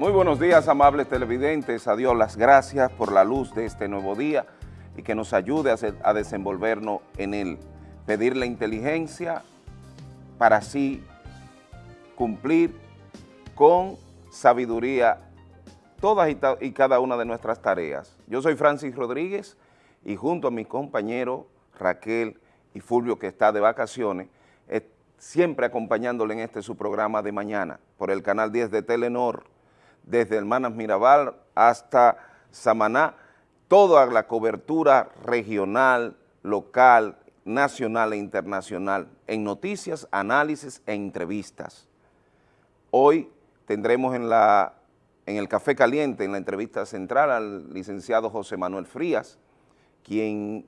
Muy buenos días, amables televidentes. A Dios las gracias por la luz de este nuevo día y que nos ayude a, desenvolvernos en él. Pedir la inteligencia para así cumplir con sabiduría todas y, cada una de nuestras tareas. Yo soy Francis Rodríguez y junto a mi compañero Raquel y Fulvio, que está de vacaciones, siempre acompañándole en este su programa de mañana por el canal 10 de Telenor, desde Hermanas Mirabal hasta Samaná, toda la cobertura regional, local, nacional e internacional en noticias, análisis e entrevistas. Hoy tendremos en, la, en el Café Caliente, en la entrevista central, al licenciado José Manuel Frías, quien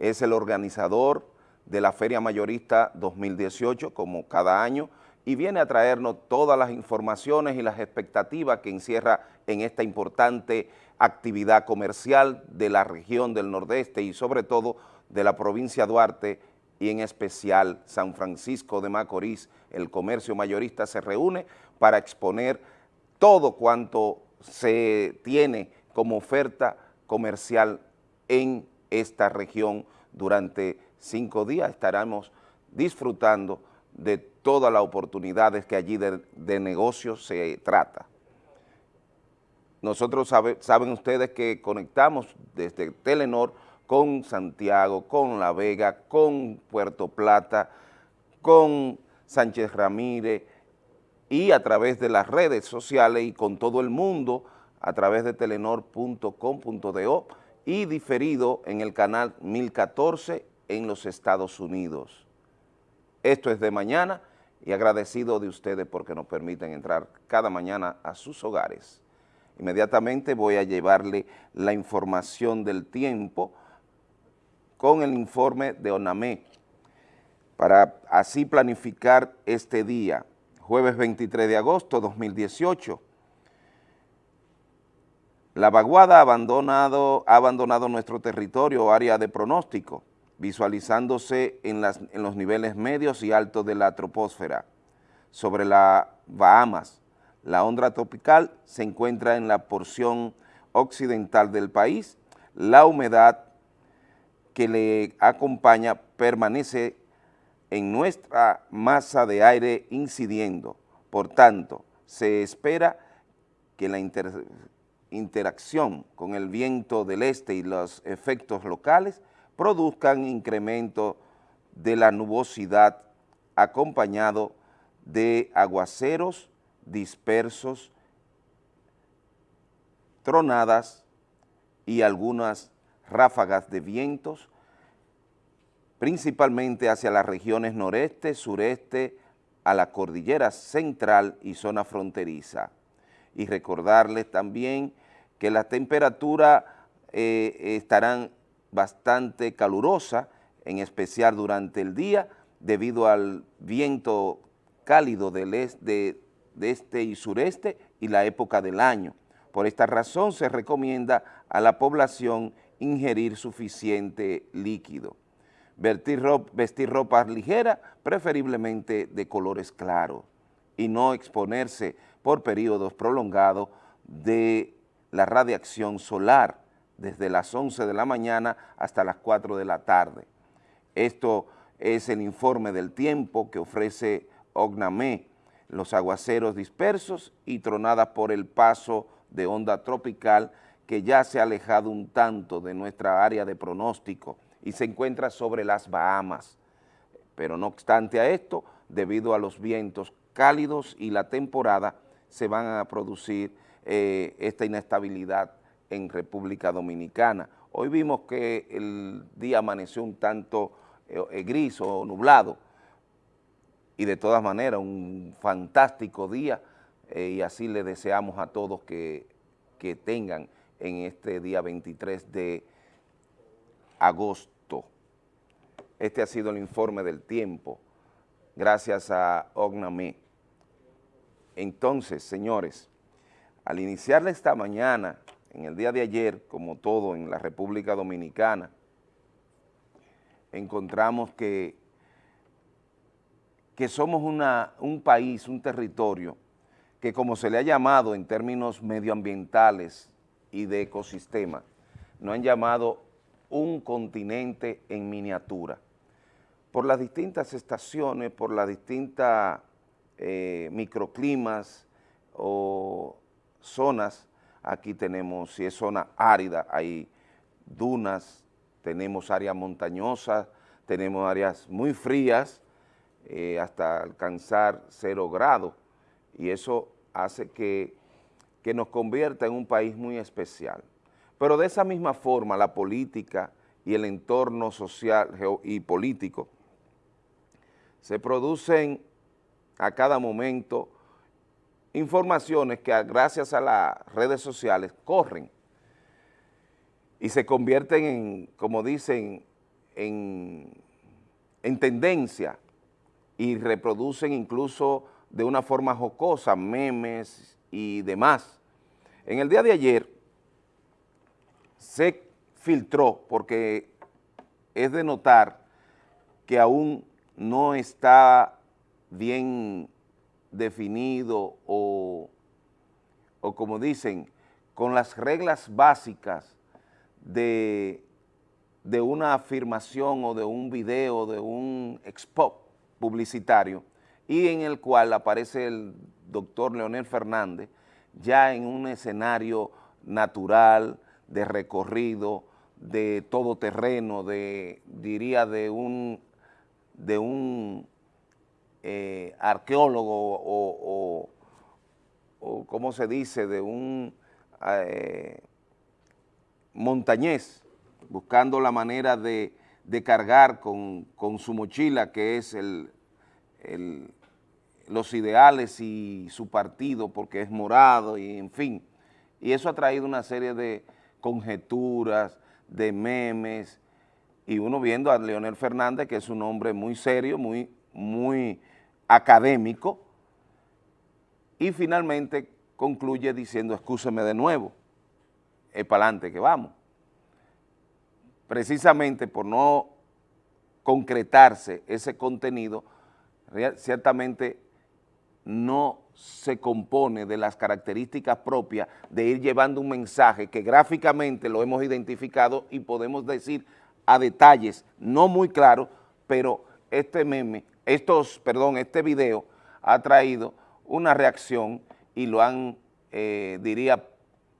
es el organizador de la Feria Mayorista 2018, como cada año, y viene a traernos todas las informaciones y las expectativas que encierra en esta importante actividad comercial de la región del Nordeste y sobre todo de la provincia Duarte y en especial San Francisco de Macorís, el comercio mayorista se reúne para exponer todo cuanto se tiene como oferta comercial en esta región durante cinco días. Estaremos disfrutando de todas las oportunidades que allí de, negocios se trata. Nosotros saben ustedes que conectamos desde Telenor con Santiago, con La Vega, con Puerto Plata, con Sánchez Ramírez y a través de las redes sociales y con todo el mundo a través de telenor.com.do y diferido en el canal 1014 en los Estados Unidos. Esto es de mañana y agradecido de ustedes porque nos permiten entrar cada mañana a sus hogares. Inmediatamente voy a llevarle la información del tiempo con el informe de ONAME para así planificar este día, jueves 23 de agosto 2018. La vaguada ha abandonado, ha abandonado nuestro territorio área de pronóstico visualizándose en, los niveles medios y altos de la troposfera. Sobre la Bahamas, la onda tropical se encuentra en la porción occidental del país. La humedad que le acompaña permanece en nuestra masa de aire incidiendo. Por tanto, se espera que la interacción con el viento del este y los efectos locales produzcan incremento de la nubosidad acompañado de aguaceros dispersos, tronadas y algunas ráfagas de vientos, principalmente hacia las regiones noreste, sureste, a la cordillera central y zona fronteriza. Y recordarles también que las temperaturas eh, estarán bastante calurosa, en especial durante el día, debido al viento cálido del este, de este y sureste y la época del año. Por esta razón se recomienda a la población ingerir suficiente líquido. Vestir ropa, vestir ropa ligera, preferiblemente de colores claros, y no exponerse por periodos prolongados de la radiación solar, desde las 11 de la mañana hasta las 4 de la tarde. Esto es el informe del tiempo que ofrece OGNAME, los aguaceros dispersos y tronadas por el paso de onda tropical que ya se ha alejado un tanto de nuestra área de pronóstico y se encuentra sobre las Bahamas. Pero no obstante a esto, debido a los vientos cálidos y la temporada, se van a producir eh, esta inestabilidad en República Dominicana. Hoy vimos que el día amaneció un tanto eh, eh, gris o nublado y de todas maneras un fantástico día eh, y así le deseamos a todos que, que tengan en este día 23 de agosto. Este ha sido el informe del tiempo, gracias a OGNAME. Entonces, señores, al iniciar esta mañana en el día de ayer, como todo en la República Dominicana, encontramos que, que somos un país, un territorio que como se le ha llamado en términos medioambientales y de ecosistema, no han llamado un continente en miniatura. Por las distintas estaciones, por las distintas eh, microclimas o zonas, aquí tenemos, si es zona árida, hay dunas, tenemos áreas montañosas, tenemos áreas muy frías, eh, hasta alcanzar cero grados, y eso hace que, que nos convierta en un país muy especial. Pero de esa misma forma la política y el entorno social y político se producen a cada momento informaciones que gracias a las redes sociales corren y se convierten en, como dicen, en, en tendencia y reproducen incluso de una forma jocosa, memes y demás. En el día de ayer se filtró, porque es de notar que aún no está bien definido o, o como dicen, con las reglas básicas de, de una afirmación o de un video, de un expo publicitario, y en el cual aparece el doctor Leonel Fernández ya en un escenario natural, de recorrido, de todo terreno, de, diría, de un, de un eh, arqueólogo o, o, ¿cómo se dice?, de un eh, montañés, buscando la manera de, cargar con, su mochila, que es los ideales y su partido porque es morado y en fin. Y eso ha traído una serie de conjeturas, de memes, y uno viendo a Leonel Fernández, que es un hombre muy serio, muy, muy académico, y finalmente concluye diciendo, excúseme de nuevo, es para adelante que vamos. Precisamente por no concretarse ese contenido, ciertamente no se compone de las características propias de ir llevando un mensaje que gráficamente lo hemos identificado y podemos decir a detalles, no muy claros, pero este meme, estos, perdón, este video ha traído una reacción y lo han, eh, diría,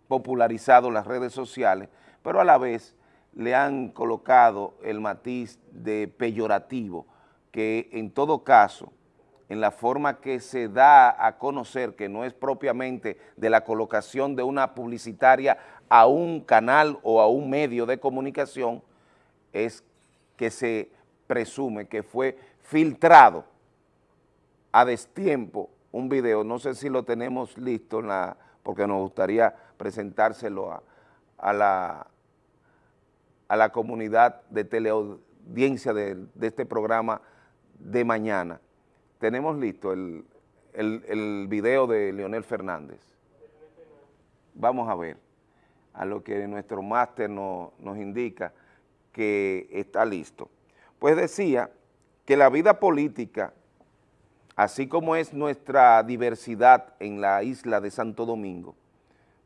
popularizado las redes sociales, pero a la vez le han colocado el matiz de peyorativo, que en todo caso en la forma que se da a conocer, que no es propiamente de la colocación de una publicitaria a un canal o a un medio de comunicación, es que se presume que fue filtrado a destiempo un video, no sé si lo tenemos listo, porque nos gustaría presentárselo a, a, la, a la comunidad de teleaudiencia de, de este programa de mañana tenemos listo el, video de Leonel Fernández. Vamos a ver a lo que nuestro máster nos indica que está listo. Pues decía que la vida política, así como es nuestra diversidad en la isla de Santo Domingo,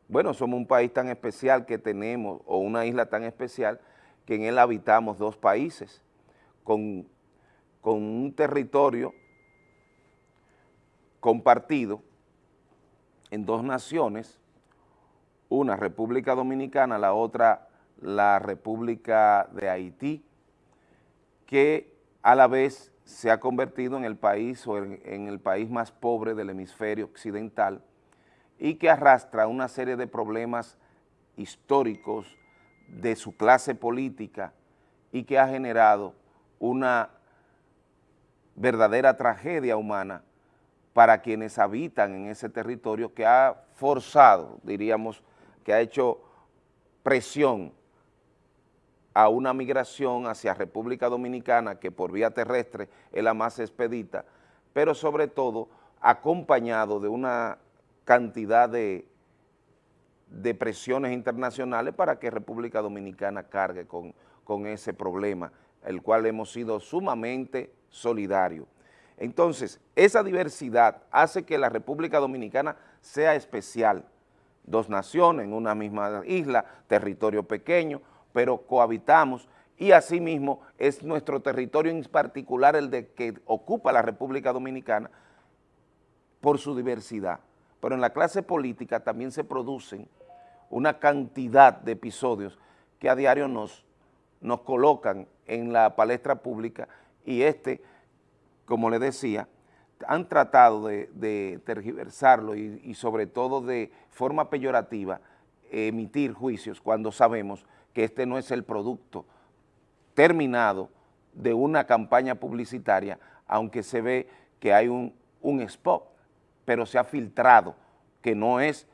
bueno, somos un país tan especial que tenemos, o una isla tan especial, que en él habitamos dos países, con, con un territorio compartido en dos naciones, una República Dominicana, la otra la República de Haití, que a la vez se ha convertido en el país o en, el país más pobre del hemisferio occidental y que arrastra una serie de problemas históricos de su clase política y que ha generado una verdadera tragedia humana para quienes habitan en ese territorio que ha forzado, diríamos, que ha hecho presión a una migración hacia República Dominicana que por vía terrestre es la más expedita, pero sobre todo acompañado de una cantidad de, presiones internacionales para que República Dominicana cargue con, con ese problema, el cual hemos sido sumamente solidarios. Entonces, esa diversidad hace que la República Dominicana sea especial. Dos naciones en una misma isla, territorio pequeño, pero cohabitamos y asimismo es nuestro territorio en particular el de que ocupa la República Dominicana por su diversidad. Pero en la clase política también se producen una cantidad de episodios que a diario nos, nos colocan en la palestra pública y este, como le decía, han tratado de, tergiversarlo y, y, sobre todo de forma peyorativa emitir juicios cuando sabemos que este no es el producto terminado de una campaña publicitaria, aunque se ve que hay un, un spot, pero se ha filtrado, que no es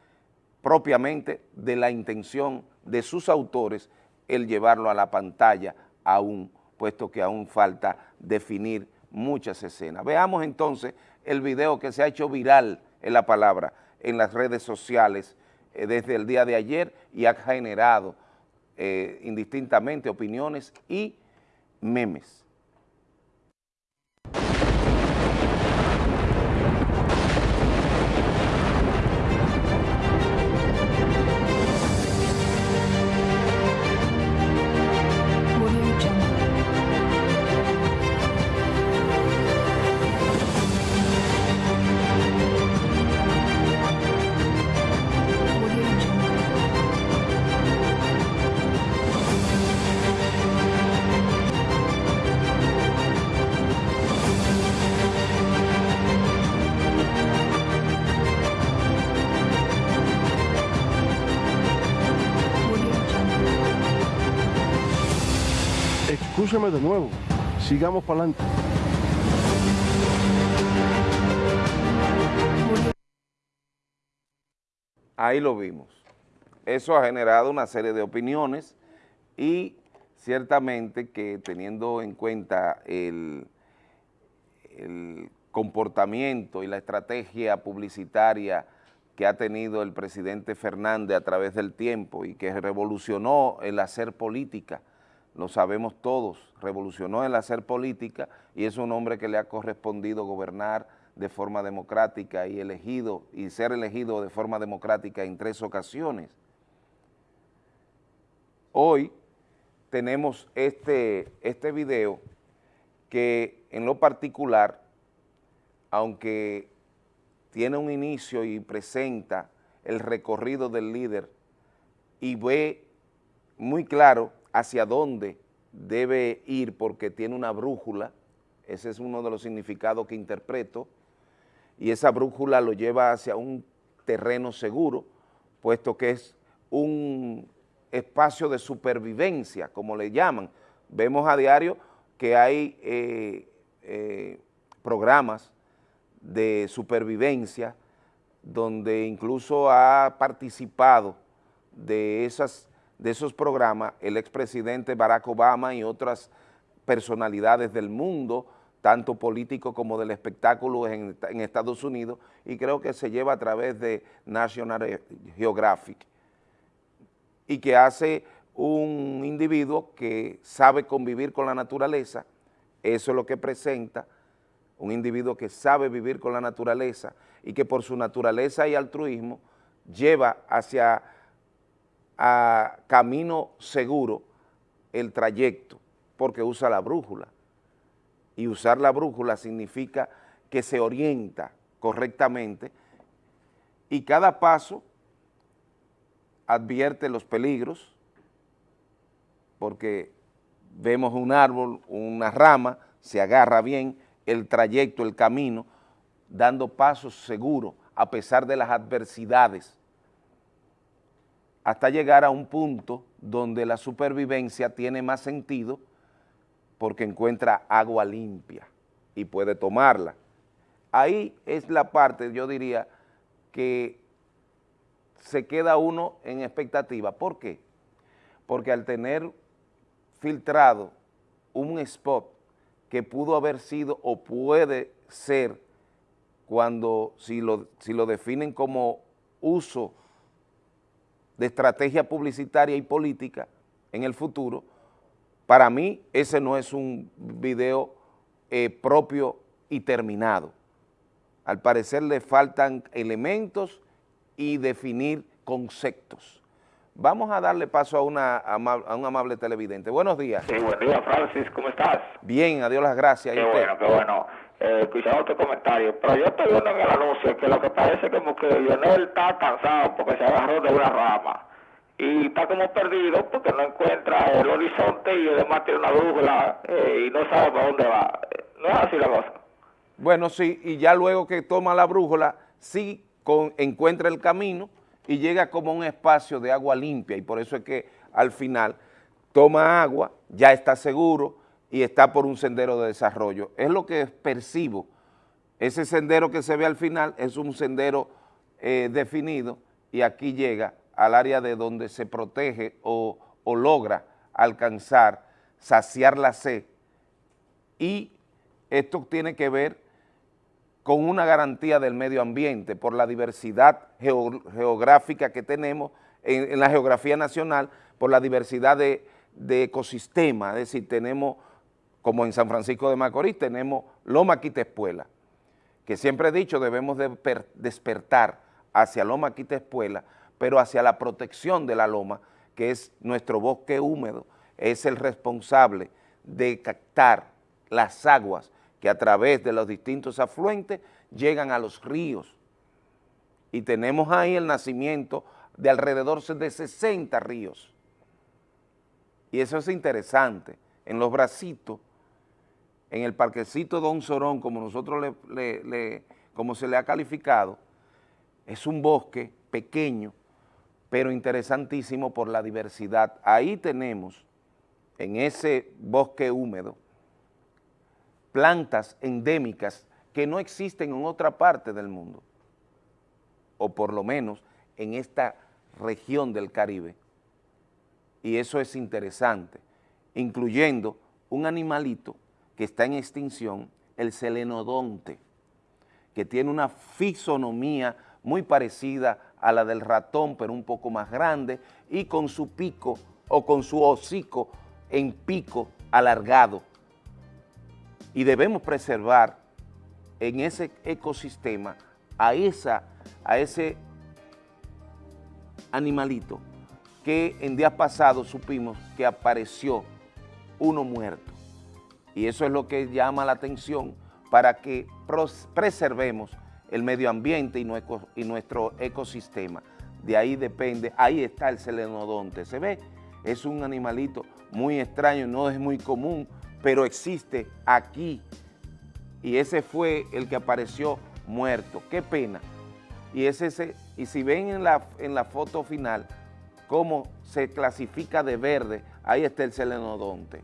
propiamente de la intención de sus autores el llevarlo a la pantalla aún, puesto que aún falta definir muchas escenas. Veamos entonces el video que se ha hecho viral en la palabra en las redes sociales eh, desde el día de ayer y ha generado eh, indistintamente opiniones y memes. De nuevo. Sigamos para adelante. Ahí lo vimos. Eso ha generado una serie de opiniones y ciertamente que teniendo en cuenta el, el comportamiento y la estrategia publicitaria que ha tenido el presidente Fernández a través del tiempo y que revolucionó el hacer política, lo sabemos todos, revolucionó el hacer política y es un hombre que le ha correspondido gobernar de forma democrática y elegido y ser elegido de forma democrática en tres ocasiones. Hoy tenemos este, este video que en lo particular, aunque tiene un inicio y presenta el recorrido del líder y ve muy claro hacia dónde debe ir porque tiene una brújula, ese es uno de los significados que interpreto, y esa brújula lo lleva hacia un terreno seguro, puesto que es un espacio de supervivencia, como le llaman. Vemos a diario que hay eh, eh, programas de supervivencia donde incluso ha participado de esas de esos programas el expresidente Barack Obama y otras personalidades del mundo, tanto político como del espectáculo en, en, Estados Unidos, y creo que se lleva a través de National Geographic, y que hace un individuo que sabe convivir con la naturaleza, eso es lo que presenta, un individuo que sabe vivir con la naturaleza y que por su naturaleza y altruismo lleva hacia a camino seguro el trayecto, porque usa la brújula. Y usar la brújula significa que se orienta correctamente y cada paso advierte los peligros, porque vemos un árbol, una rama, se agarra bien el trayecto, el camino, dando pasos seguros a pesar de las adversidades hasta llegar a un punto donde la supervivencia tiene más sentido porque encuentra agua limpia y puede tomarla. Ahí es la parte, yo diría, que se queda uno en expectativa. ¿Por qué? Porque al tener filtrado un spot que pudo haber sido o puede ser cuando, si lo, lo definen como uso de estrategia publicitaria y política en el futuro, para mí ese no es un video eh, propio y terminado. Al parecer le faltan elementos y definir conceptos. Vamos a darle paso a, una, a un amable televidente. Buenos días. Sí, buen día, Francis. ¿Cómo estás? Bien, adiós las gracias. Qué bueno, qué bueno. Eh, escuchando tu comentario. Pero yo estoy viendo en el anuncio que lo que parece como que Lionel está cansado porque se agarró de una rama. Y está como perdido porque no encuentra el horizonte y además tiene una brújula eh, y no sabe para dónde va. No es así la cosa. Bueno, sí, y ya luego que toma la brújula, sí con, encuentra el camino y llega como a un espacio de agua limpia y por eso es que al final toma agua, ya está seguro y está por un sendero de desarrollo. Es lo que percibo. Ese sendero que se ve al final es un sendero eh, definido y aquí llega al área de donde se protege o, o logra alcanzar, saciar la sed y esto tiene que ver con una garantía del medio ambiente por la diversidad geográfica que tenemos en, la geografía nacional, por la diversidad de, ecosistemas, es decir, tenemos, como en San Francisco de Macorís, tenemos Loma Quitespuela, que siempre he dicho debemos despertar hacia Loma Quitespuela, pero hacia la protección de la loma, que es nuestro bosque húmedo, es el responsable de captar las aguas que a través de los distintos afluentes llegan a los ríos. Y tenemos ahí el nacimiento de alrededor de 60 ríos. Y eso es interesante. En los bracitos, en el parquecito Don Sorón, como nosotros le, como se le ha calificado, es un bosque pequeño, pero interesantísimo por la diversidad. Ahí tenemos, en ese bosque húmedo, plantas endémicas que no existen en otra parte del mundo, o por lo menos en esta región del Caribe. Y eso es interesante, incluyendo un animalito que está en extinción, el selenodonte, que tiene una fisonomía muy parecida a la del ratón, pero un poco más grande, y con su pico o con su hocico en pico alargado, y debemos preservar en ese ecosistema a, esa, a ese animalito que en días pasados supimos que apareció uno muerto. Y eso es lo que llama la atención para que preservemos el medio ambiente y nuestro, ecosistema. De ahí depende, ahí está el selenodonte, ¿se ve? Es un animalito muy extraño, no es muy común, pero existe aquí y ese fue el que apareció muerto. Qué pena. Y, ese, y si ven en la, en la foto final cómo se clasifica de verde, ahí está el selenodonte.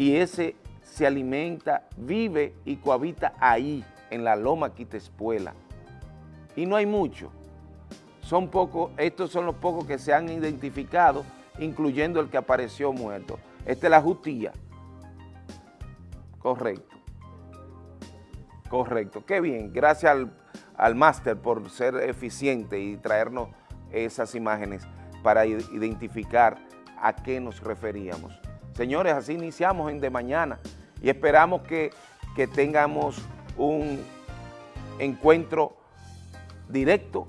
Y ese se alimenta, vive y cohabita ahí, en la loma Quitespuela. Y no hay mucho. Son pocos, estos son los pocos que se han identificado, incluyendo el que apareció muerto. Esta es la justía. Correcto. Correcto. Qué bien. Gracias al, máster por ser eficiente y traernos esas imágenes para identificar a qué nos referíamos. Señores, así iniciamos en De Mañana y esperamos que, que tengamos un encuentro directo,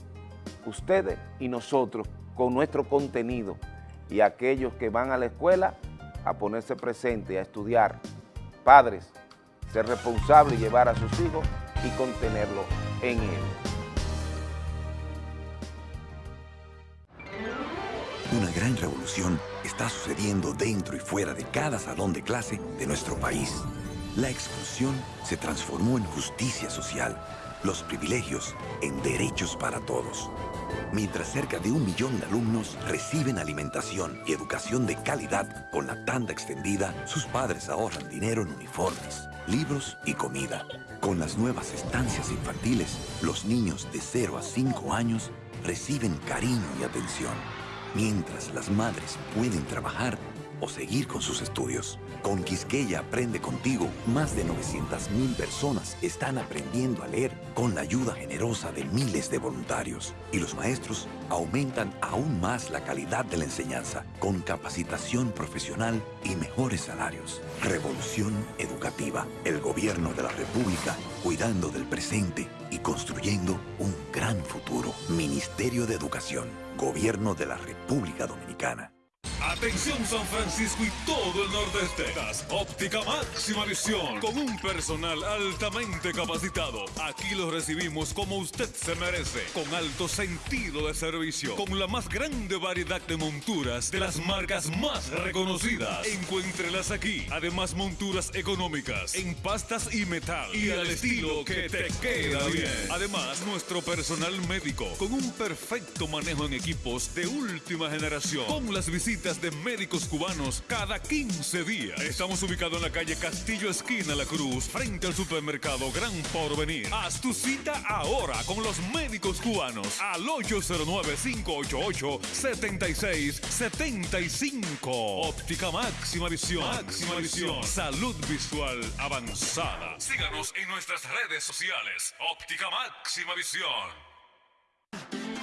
ustedes y nosotros, con nuestro contenido y aquellos que van a la escuela a ponerse presente, a estudiar. Padres, ser responsable y llevar a sus hijos y contenerlo en él. Una gran revolución está sucediendo dentro y fuera de cada salón de clase de nuestro país. La exclusión se transformó en justicia social, los privilegios en derechos para todos mientras cerca de un millón de alumnos reciben alimentación y educación de calidad con la tanda extendida, sus padres ahorran dinero en uniformes, libros y comida. Con las nuevas estancias infantiles, los niños de 0 a 5 años reciben cariño y atención. Mientras las madres pueden trabajar, o seguir con sus estudios. Con Quisqueya Aprende Contigo, más de 900.000 personas están aprendiendo a leer con la ayuda generosa de miles de voluntarios. Y los maestros aumentan aún más la calidad de la enseñanza con capacitación profesional y mejores salarios. Revolución educativa. El gobierno de la República cuidando del presente y construyendo un gran futuro. Ministerio de Educación. Gobierno de la República Dominicana. Atención San Francisco y todo el nordeste. Óptica Máxima Visión con un personal altamente capacitado. Aquí lo recibimos como usted se merece, con alto sentido de servicio, con la más grande variedad de monturas de las marcas más reconocidas. Encuéntrelas aquí. Además monturas económicas en pastas y metal y al estilo que te queda bien. Además nuestro personal médico con un perfecto manejo en equipos de última generación con las visitas de médicos cubanos cada 15 días. Estamos ubicados en la calle Castillo Esquina La Cruz, frente al supermercado Gran Porvenir. Haz tu cita ahora con los médicos cubanos al 809-588-7675. Óptica Máxima Visión. Máxima Visión. Salud visual avanzada. Síganos en nuestras redes sociales. Óptica Máxima Visión.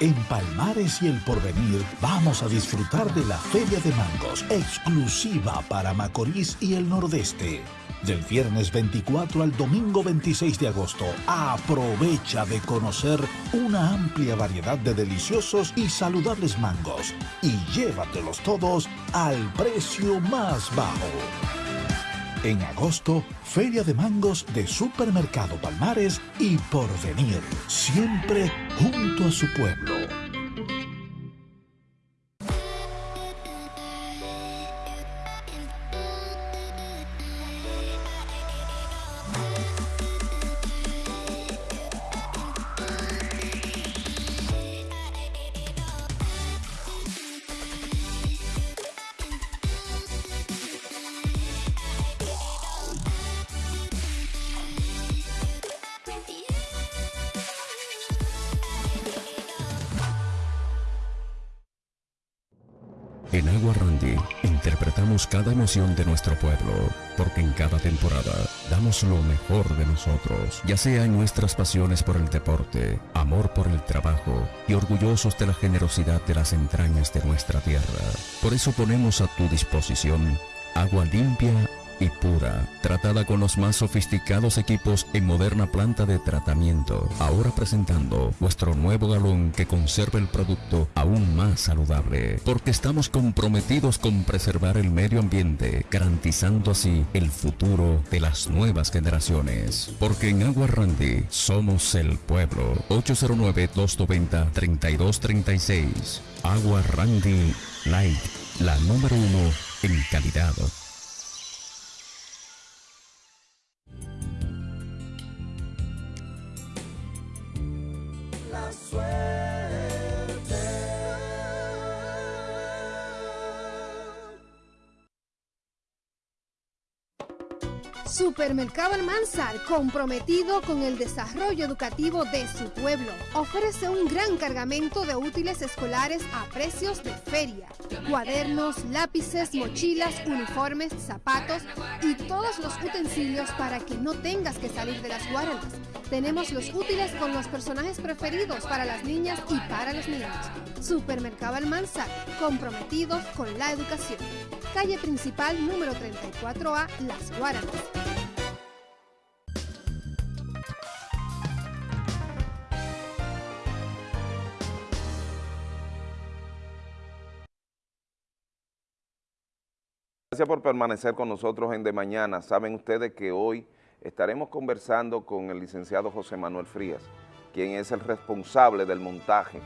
En Palmares y el Porvenir vamos a disfrutar de la Feria de Mangos, exclusiva para Macorís y el Nordeste. Del viernes 24 al domingo 26 de agosto, aprovecha de conocer una amplia variedad de deliciosos y saludables mangos y llévatelos todos al precio más bajo. En agosto, Feria de Mangos de Supermercado Palmares y Porvenir, siempre junto a su pueblo. Cada emoción de nuestro pueblo, porque en cada temporada damos lo mejor de nosotros, ya sea en nuestras pasiones por el deporte, amor por el trabajo y orgullosos de la generosidad de las entrañas de nuestra tierra. Por eso ponemos a tu disposición agua limpia y pura, tratada con los más sofisticados equipos en moderna planta de tratamiento. Ahora presentando nuestro nuevo galón que conserva el producto aún más saludable, porque estamos comprometidos con preservar el medio ambiente, garantizando así el futuro de las nuevas generaciones. Porque en Agua Randy somos el pueblo. 809-290-3236. Agua Randy Light, la número uno en calidad. Supermercado Almanzar, comprometido con el desarrollo educativo de su pueblo, ofrece un gran cargamento de útiles escolares a precios de feria. Cuadernos, lápices, mochilas, uniformes, zapatos y todos los utensilios para que no tengas que salir de las guardas. Tenemos los útiles con los personajes preferidos para las niñas y para los niños. Supermercado Almanzar, comprometidos con la educación. Calle principal número 34A, Las Guaranas. Gracias por permanecer con nosotros en De Mañana. Saben ustedes que hoy estaremos conversando con el licenciado José Manuel Frías, quien es el responsable del montaje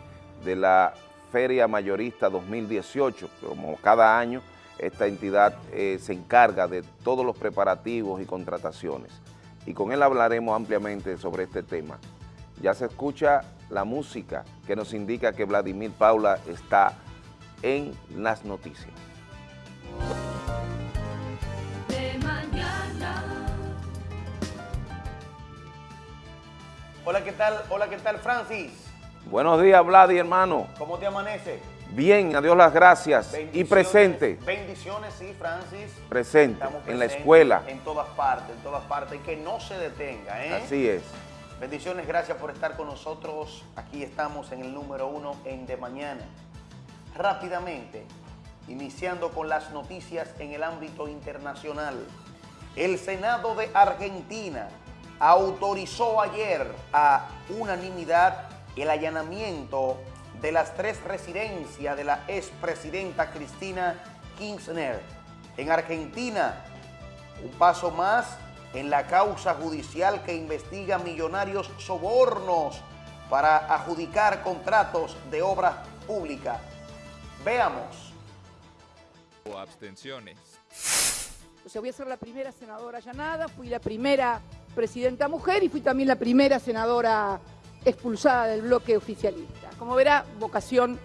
de la Feria Mayorista 2018. Como cada año, esta entidad eh, se encarga de todos los preparativos y contrataciones. Y con él hablaremos ampliamente sobre este tema. Ya se escucha la música que nos indica que Vladimir Paula está en las noticias. Hola, ¿qué tal? Hola, ¿qué tal, Francis? Buenos días, Vladi, hermano. ¿Cómo te amanece? Bien, a Dios las gracias. Y presente. Bendiciones, sí, Francis. Presente, en la escuela. En todas partes, en todas partes. Y que no se detenga, ¿eh? Así es. Bendiciones, gracias por estar con nosotros. Aquí estamos en el número uno en De Mañana. Rápidamente, iniciando con las noticias en el ámbito internacional. El Senado de Argentina autorizó ayer a unanimidad el allanamiento de las tres residencias de la expresidenta Cristina Kirchner. En Argentina, un paso más en la causa judicial que investiga millonarios sobornos para adjudicar contratos de obras públicas. Veamos. O abstenciones. O sea, voy a ser la primera senadora allanada, fui la primera presidenta mujer y fui también la primera senadora expulsada del bloque oficialista. Como verá, vocación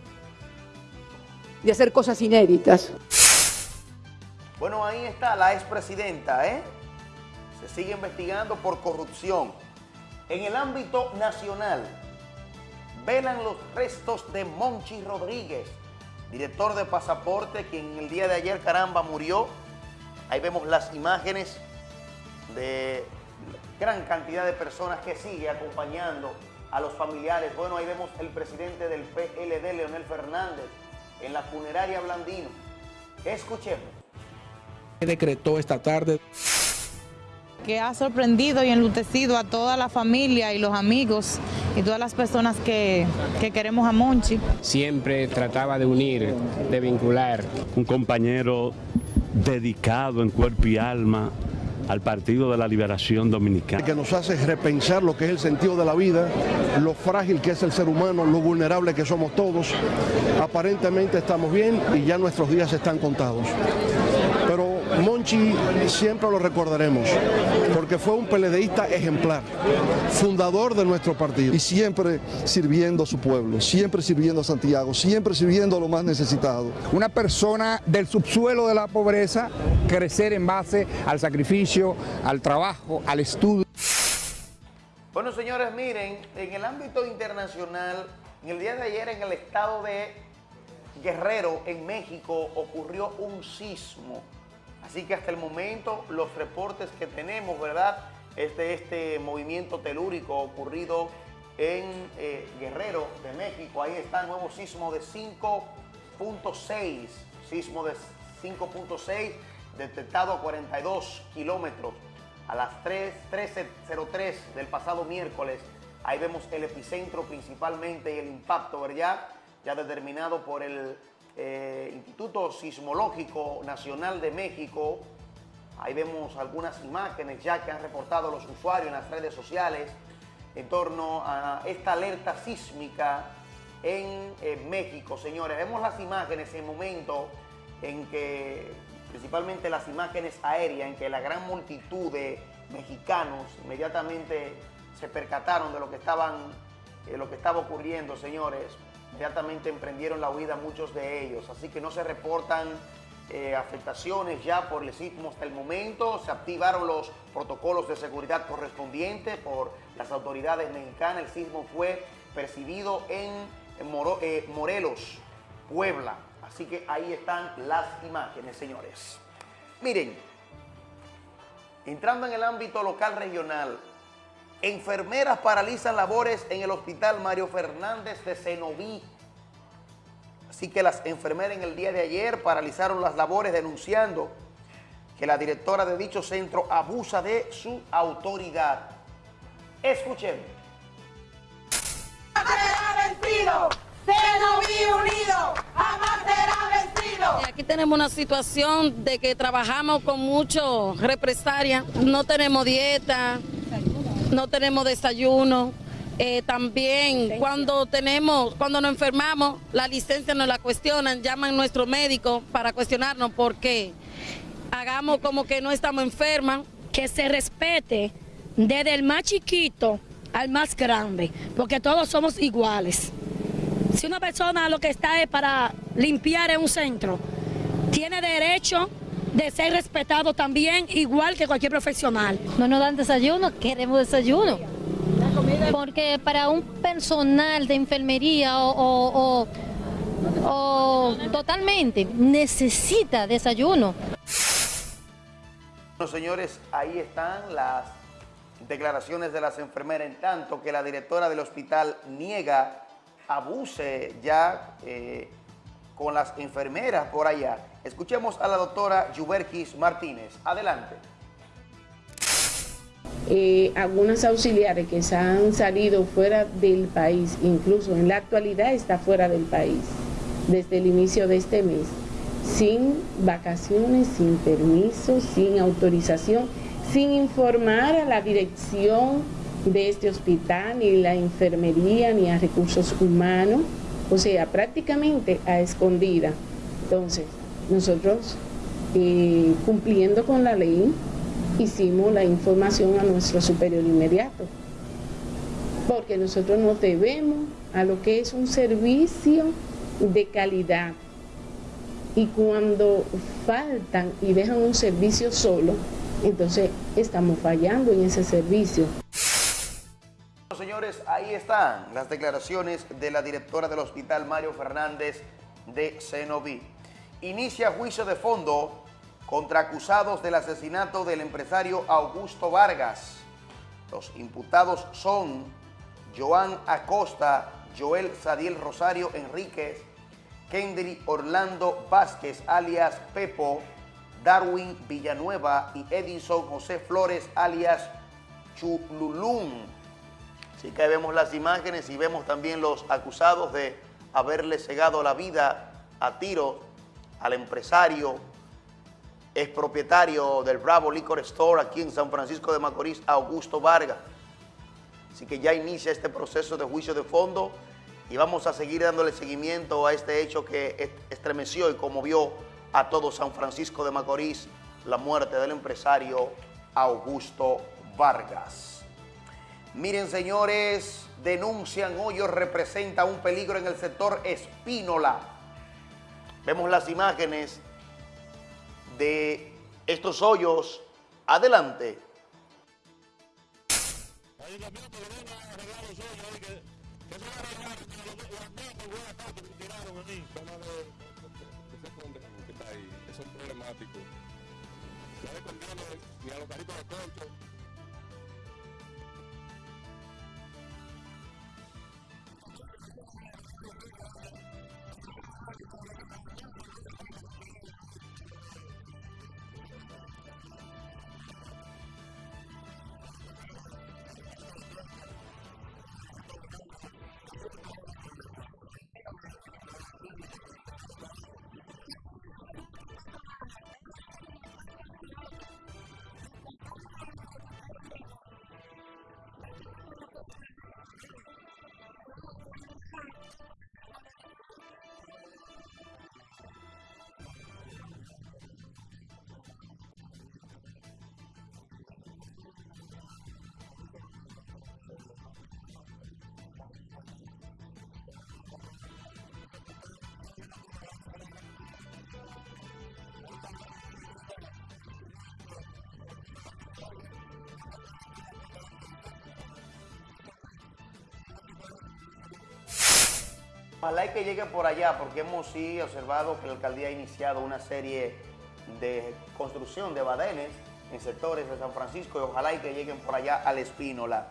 de hacer cosas inéditas. Bueno, ahí está la expresidenta, ¿eh? Se sigue investigando por corrupción. En el ámbito nacional, velan los restos de Monchi Rodríguez, director de pasaporte, quien el día de ayer, caramba, murió. Ahí vemos las imágenes de gran cantidad de personas que sigue acompañando a los familiares. Bueno, ahí vemos el presidente del PLD, Leonel Fernández, en la funeraria Blandino. Escuchemos. decretó esta tarde. que ha sorprendido y enlutecido a toda la familia y los amigos y todas las personas que, que queremos a Monchi. Siempre trataba de unir, de vincular. Un compañero dedicado en cuerpo y alma al Partido de la Liberación Dominicana. Que nos hace repensar lo que es el sentido de la vida, lo frágil que es el ser humano, lo vulnerable que somos todos. Aparentemente estamos bien y ya nuestros días están contados. Monchi siempre lo recordaremos, porque fue un peledeísta ejemplar, fundador de nuestro partido. Y siempre sirviendo a su pueblo, siempre sirviendo a Santiago, siempre sirviendo a los más necesitados. Una persona del subsuelo de la pobreza, crecer en base al sacrificio, al trabajo, al estudio. Bueno, señores, miren, en el ámbito internacional, en el día de ayer en el estado de Guerrero, en México, ocurrió un sismo. Así que hasta el momento los reportes que tenemos, ¿verdad? Es de este movimiento telúrico ocurrido en eh, Guerrero de México. Ahí está el nuevo sismo de 5.6, sismo de 5.6 detectado a 42 kilómetros a las 13.03 del pasado miércoles. Ahí vemos el epicentro principalmente y el impacto, ¿verdad? Ya determinado por el eh, Instituto Sismológico Nacional de México. Ahí vemos algunas imágenes ya que han reportado los usuarios en las redes sociales en torno a esta alerta sísmica en eh, México, señores. Vemos las imágenes en el momento en que, principalmente las imágenes aéreas, en que la gran multitud de mexicanos inmediatamente se percataron de lo que, estaban, eh, lo que estaba ocurriendo, señores inmediatamente emprendieron la huida muchos de ellos, así que no se reportan eh, afectaciones ya por el sismo hasta el momento, se activaron los protocolos de seguridad correspondientes por las autoridades mexicanas, el sismo fue percibido en, eh, Morelos, Puebla, así que ahí están las imágenes, señores. Miren, entrando en el ámbito local regional, Enfermeras paralizan labores en el hospital Mario Fernández de Cenoví. Así que las enfermeras en el día de ayer paralizaron las labores denunciando que la directora de dicho centro abusa de su autoridad. Escuchen. será vencido, Cenoví unido, jamás será vencido. Aquí tenemos una situación de que trabajamos con mucho represalia, no tenemos dieta, no tenemos desayuno. Eh, también cuando tenemos, cuando nos enfermamos, la licencia nos la cuestionan, llaman a nuestro médico para cuestionarnos por qué. Hagamos como que no estamos enfermas. Que se respete desde el más chiquito al más grande, porque todos somos iguales. Si una persona lo que está es para limpiar en un centro, tiene derecho de ser respetado también, igual que cualquier profesional. No nos dan desayuno, queremos desayuno. Porque para un personal de enfermería o, o, o totalmente necesita desayuno. Bueno, señores, ahí están las declaraciones de las enfermeras, en tanto que la directora del hospital niega abuse ya eh, con las enfermeras por allá. Escuchemos a la doctora Yuberkis Martínez. Adelante. Eh, algunas auxiliares que se han salido fuera del país, incluso en la actualidad está fuera del país, desde el inicio de este mes, sin vacaciones, sin permiso, sin autorización, sin informar a la dirección de este hospital, ni la enfermería, ni a recursos humanos, o sea, prácticamente a escondida. Entonces, nosotros, eh, cumpliendo con la ley, hicimos la información a nuestro superior inmediato, porque nosotros nos debemos a lo que es un servicio de calidad. Y cuando faltan y dejan un servicio solo, entonces estamos fallando en ese servicio. Señores, ahí están las declaraciones de la directora del hospital Mario Fernández de Cenoví. Inicia juicio de fondo contra acusados del asesinato del empresario Augusto Vargas. Los imputados son Joan Acosta, Joel Sadiel Rosario Enríquez, Kendry Orlando Vázquez alias Pepo, Darwin Villanueva y Edison José Flores alias Chululún. Así que vemos las imágenes y vemos también los acusados de haberle cegado la vida a tiro al empresario es propietario del Bravo Liquor Store aquí en San Francisco de Macorís, Augusto Vargas. Así que ya inicia este proceso de juicio de fondo y vamos a seguir dándole seguimiento a este hecho que estremeció y conmovió a todo San Francisco de Macorís, la muerte del empresario Augusto Vargas. Miren, señores, denuncian hoyos representa un peligro en el sector Espínola. Vemos las imágenes de estos hoyos. Adelante. Ojalá que lleguen por allá, porque hemos sí observado que la alcaldía ha iniciado una serie de construcción de badenes en sectores de San Francisco y ojalá y que lleguen por allá al Espínola.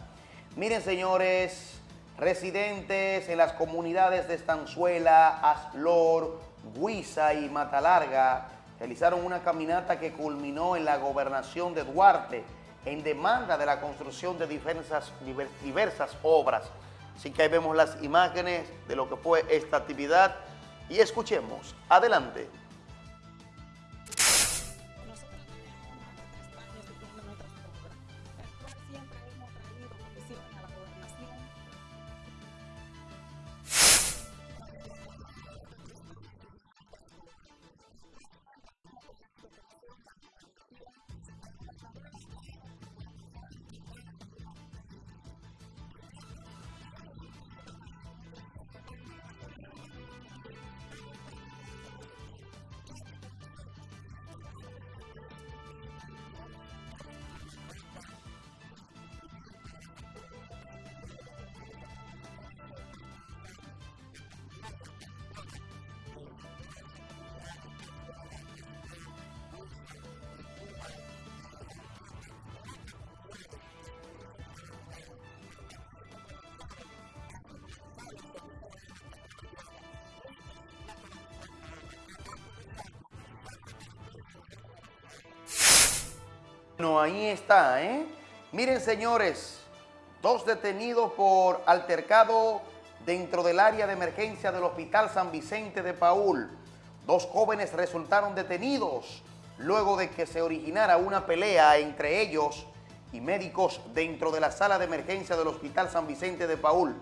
Miren, señores, residentes en las comunidades de Estanzuela, Aslor, Guisa y Matalarga realizaron una caminata que culminó en la gobernación de Duarte en demanda de la construcción de diversas, diversas obras. Así que ahí vemos las imágenes de lo que fue esta actividad y escuchemos. Adelante. Ahí está, ¿eh? Miren, señores, dos detenidos por altercado dentro del área de emergencia del Hospital San Vicente de Paul. Dos jóvenes resultaron detenidos luego de que se originara una pelea entre ellos y médicos dentro de la sala de emergencia del Hospital San Vicente de Paul.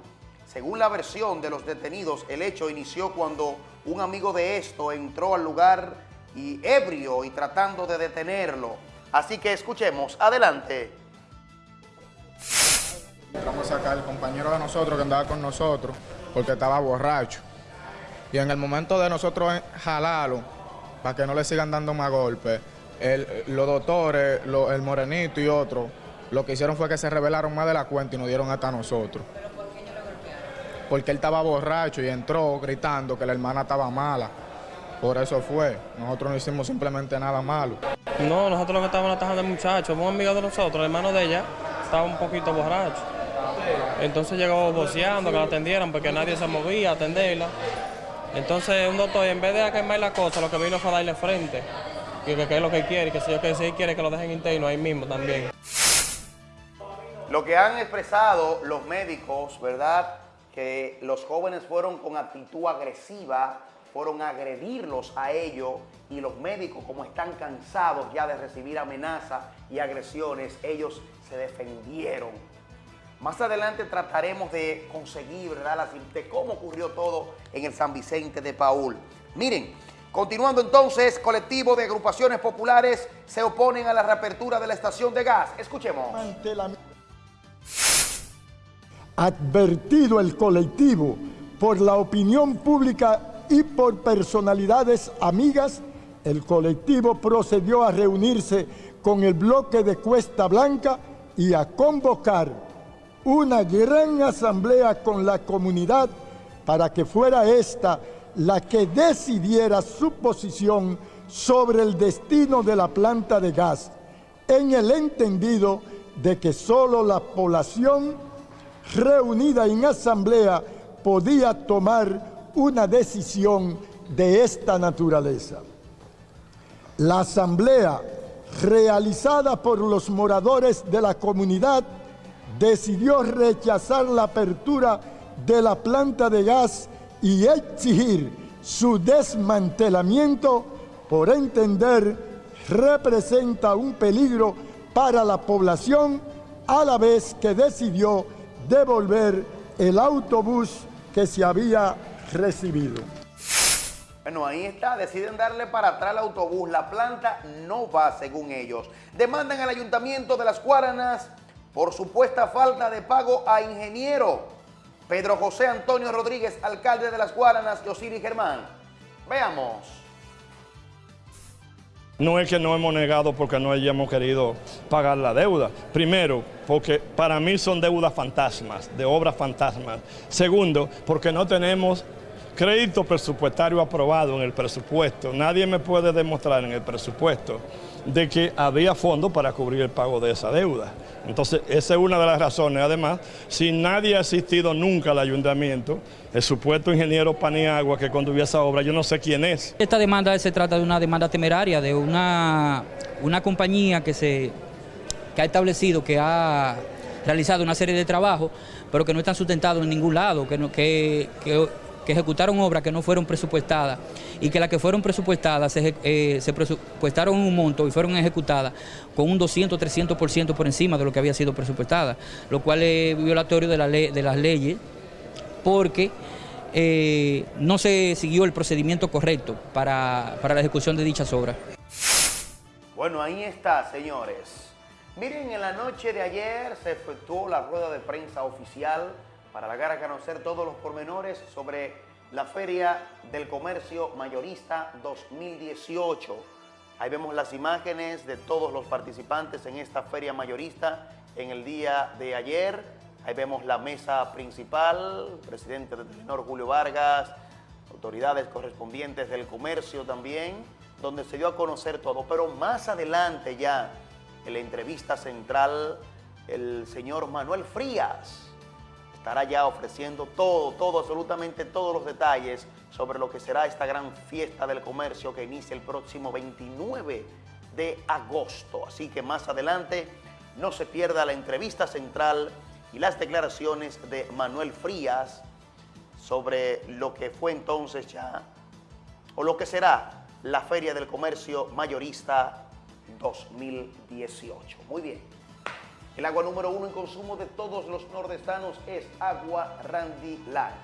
Según la versión de los detenidos, el hecho inició cuando un amigo de esto entró al lugar y ebrio y tratando de detenerlo. Así que escuchemos, adelante. Vamos a sacar al compañero de nosotros que andaba con nosotros porque estaba borracho. Y en el momento de nosotros jalarlo, para que no le sigan dando más golpes, el- los doctores, lo- el morenito y otro, lo que hicieron fue que se rebelaron más de la cuenta y nos dieron hasta nosotros. Porque él estaba borracho y entró gritando que la hermana estaba mala. Por eso fue. Nosotros no hicimos simplemente nada malo. No, nosotros lo que estábamos atajando al muchacho, un amigo de nosotros, el hermano de ella, estaba un poquito borracho. Entonces llegó voceando que la atendieran porque nadie se movía a atenderla. Entonces un doctor, en vez de quemar la cosa, lo que vino fue a darle frente. Y que, que es lo que quiere, que si yo que quiere que lo dejen interno ahí mismo también. Lo que han expresado los médicos, ¿verdad? Que los jóvenes fueron con actitud agresiva, fueron a agredirlos a ellos y los médicos, como están cansados ya de recibir amenazas y agresiones, ellos se defendieron. Más adelante trataremos de conseguir, ¿verdad? De cómo ocurrió todo en el San Vicente de Paul. Miren, continuando entonces, colectivo de agrupaciones populares se oponen a la reapertura de la estación de gas. Escuchemos. advertido el colectivo por la opinión pública y por personalidades amigas, el colectivo procedió a reunirse con el bloque de Cuesta Blanca y a convocar una gran asamblea con la comunidad para que fuera esta la que decidiera su posición sobre el destino de la planta de gas, en el entendido de que solo la población reunida en asamblea podía tomar una decisión de esta naturaleza. La asamblea realizada por los moradores de la comunidad decidió rechazar la apertura de la planta de gas y exigir su desmantelamiento por entender representa un peligro para la población a la vez que decidió devolver el autobús que se había recibido. Bueno, ahí está, deciden darle para atrás el autobús, la planta no va según ellos. Demandan al ayuntamiento de Las Guaranas por supuesta falta de pago a ingeniero. Pedro José Antonio Rodríguez, alcalde de Las Guaranas y Osiris Germán. Veamos. No es que no hemos negado porque no hayamos querido pagar la deuda. Primero, porque para mí son deudas fantasmas, de obras fantasmas. Segundo, porque no tenemos crédito presupuestario aprobado en el presupuesto. Nadie me puede demostrar en el presupuesto de que había fondos para cubrir el pago de esa deuda. Entonces, esa es una de las razones. Además, si nadie ha asistido nunca al ayuntamiento, el supuesto ingeniero Paniagua que conducía esa obra, yo no sé quién es. Esta demanda se trata de una demanda temeraria de una, una compañía que, se, que ha establecido, que ha realizado una serie de trabajos, pero que no están sustentados en ningún lado, que, no, que, que, que ejecutaron obras que no fueron presupuestadas y que las que fueron presupuestadas se, eh, presupuestaron un monto y fueron ejecutadas con un 200, 300% por encima de lo que había sido presupuestada, lo cual es violatorio de, la ley, de las leyes porque eh, no se siguió el procedimiento correcto para, para la ejecución de dichas obras. Bueno, ahí está, señores. Miren, en la noche de ayer se efectuó la rueda de prensa oficial para dar a conocer todos los pormenores sobre la Feria del Comercio Mayorista 2018. Ahí vemos las imágenes de todos los participantes en esta feria mayorista en el día de ayer. Ahí vemos la mesa principal, presidente de Telenor Julio Vargas, autoridades correspondientes del comercio también, donde se dio a conocer todo. Pero más adelante ya, en la entrevista central, el señor Manuel Frías estará ya ofreciendo todo, todo, absolutamente todos los detalles sobre lo que será esta gran fiesta del comercio que inicia el próximo 29 de agosto. Así que más adelante no se pierda la entrevista central y las declaraciones de Manuel Frías sobre lo que fue entonces ya, o lo que será la Feria del Comercio Mayorista 2018. Muy bien. El agua número uno en consumo de todos los nordestanos es agua Randy Light.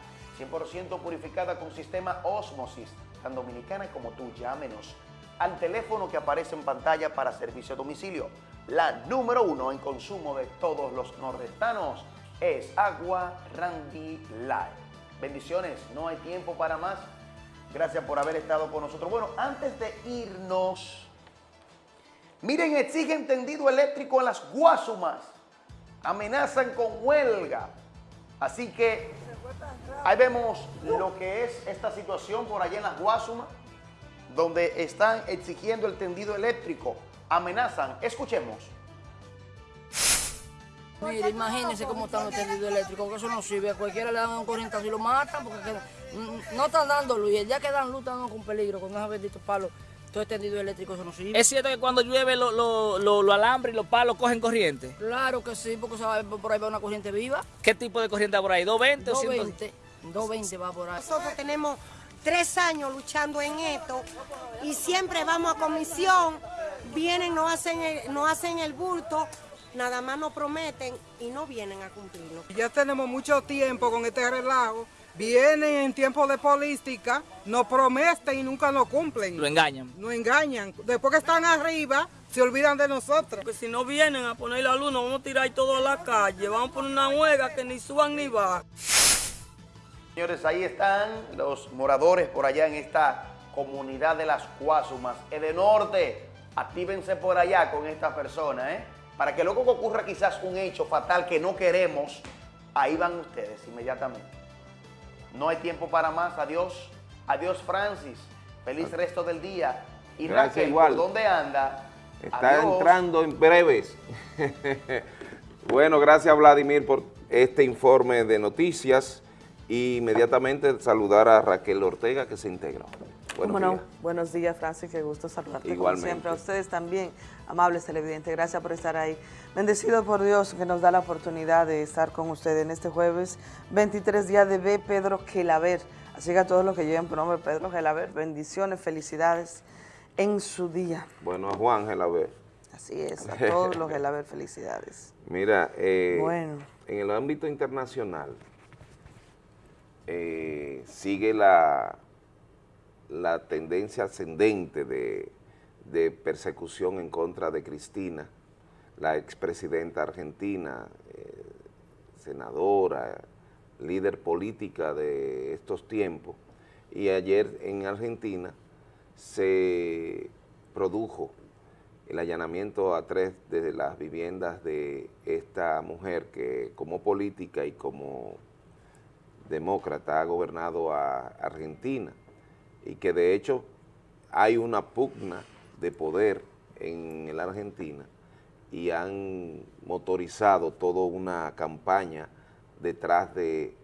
100% purificada con sistema Osmosis, tan dominicana como tú. Llámenos al teléfono que aparece en pantalla para servicio a domicilio. La número uno en consumo de todos los nordestanos es agua Randy Light. Bendiciones, no hay tiempo para más. Gracias por haber estado con nosotros. Bueno, antes de irnos, miren, exigen tendido eléctrico en las Guasumas. Amenazan con huelga. Así que ahí vemos lo que es esta situación por allá en las Guasumas, donde están exigiendo el tendido eléctrico. Amenazan. Escuchemos. Mire, imagínense cómo están los tendidos eléctricos, que eso no sirve. A cualquiera le dan un corrientazo y lo matan porque que- mm, no están dando luz. Y el día que dan luz están con peligro, con esos benditos palos. Todo tendido eléctrico, eso no sirve. ¿Es cierto que cuando llueve los lo, lo, lo alambres y los palos cogen corriente? Claro que sí, porque por ahí va una corriente viva. ¿Qué tipo de corriente hay por ahí? ¿220 o 100? 220. 220 va por ahí. Nosotros tenemos tres años luchando en esto y siempre vamos a comisión, vienen, nos hacen el, nos hacen el bulto, nada más nos prometen y no vienen a cumplirlo. Ya tenemos mucho tiempo con este relajo. Vienen en tiempo de política, nos prometen y nunca lo cumplen. Lo engañan. Nos engañan. Después que están arriba, se olvidan de nosotros. Porque si no vienen a poner la luz, nos vamos a tirar todo a la calle. Vamos a poner una huelga que ni suban ni bajan. Señores, ahí están los moradores por allá en esta comunidad de las Cuasumas, Edenorte. Actívense por allá con esta persona, ¿eh? Para que luego ocurra quizás un hecho fatal que no queremos, ahí van ustedes inmediatamente. No hay tiempo para más. Adiós. Adiós, Francis. Feliz resto del día. Y Gracias, Raquel, igual. ¿por dónde anda? Está Adiós. entrando en breves. bueno, gracias Vladimir por este informe de noticias y inmediatamente saludar a Raquel Ortega que se integró. Buenos días. Buenos días, Francis, qué gusto saludarte Igualmente. como siempre. A ustedes también, amables televidentes, gracias por estar ahí. Bendecido por Dios que nos da la oportunidad de estar con ustedes en este jueves, 23 días de B. Pedro Gelaber. Así que a todos los que lleven por nombre Pedro Gelaber, bendiciones, felicidades en su día. Bueno, a Juan Gelaber. Así es, a todos los Gelaber, felicidades. Mira, eh, Bueno. en el ámbito internacional eh, sigue la, la tendencia ascendente de, de persecución en contra de Cristina, la expresidenta argentina, eh, senadora, líder política de estos tiempos. Y ayer en Argentina se produjo el allanamiento a tres de las viviendas de esta mujer que como política y como demócrata ha gobernado a Argentina y que de hecho hay una pugna de poder en la Argentina y han motorizado toda una campaña detrás de,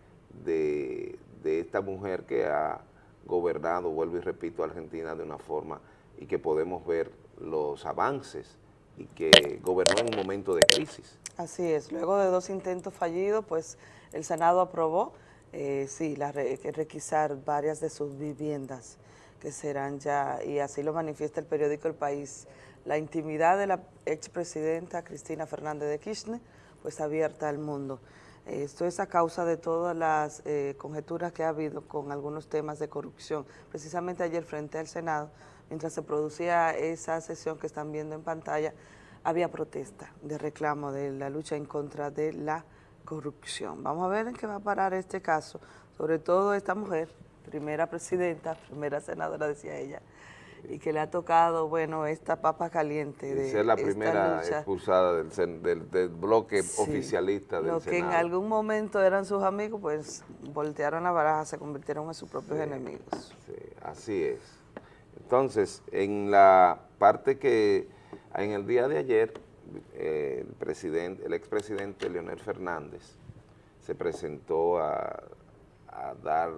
de, esta mujer que ha gobernado, vuelvo y repito, Argentina de una forma y que podemos ver los avances y que gobernó en un momento de crisis. Así es, luego de dos intentos fallidos, pues el Senado aprobó, eh, sí, la requisar varias de sus viviendas que serán ya, y así lo manifiesta el periódico El País, la intimidad de la expresidenta Cristina Fernández de Kirchner, pues abierta al mundo. Esto es a causa de todas las eh, conjeturas que ha habido con algunos temas de corrupción. Precisamente ayer frente al Senado, mientras se producía esa sesión que están viendo en pantalla, había protesta de reclamo de la lucha en contra de la corrupción. Vamos a ver en qué va a parar este caso, sobre todo esta mujer, primera presidenta, primera senadora, decía ella, y que le ha tocado, bueno, esta papa caliente de Ser la primera lucha. expulsada del, sen- del- del bloque Sí. oficialista del Los que en Senado. algún momento eran sus amigos, pues voltearon la baraja, se convirtieron en sus propios enemigos. Sí, así es. Entonces, en la parte que en el día de ayer, eh, el presidente, el expresidente Leonel Fernández se presentó a, a dar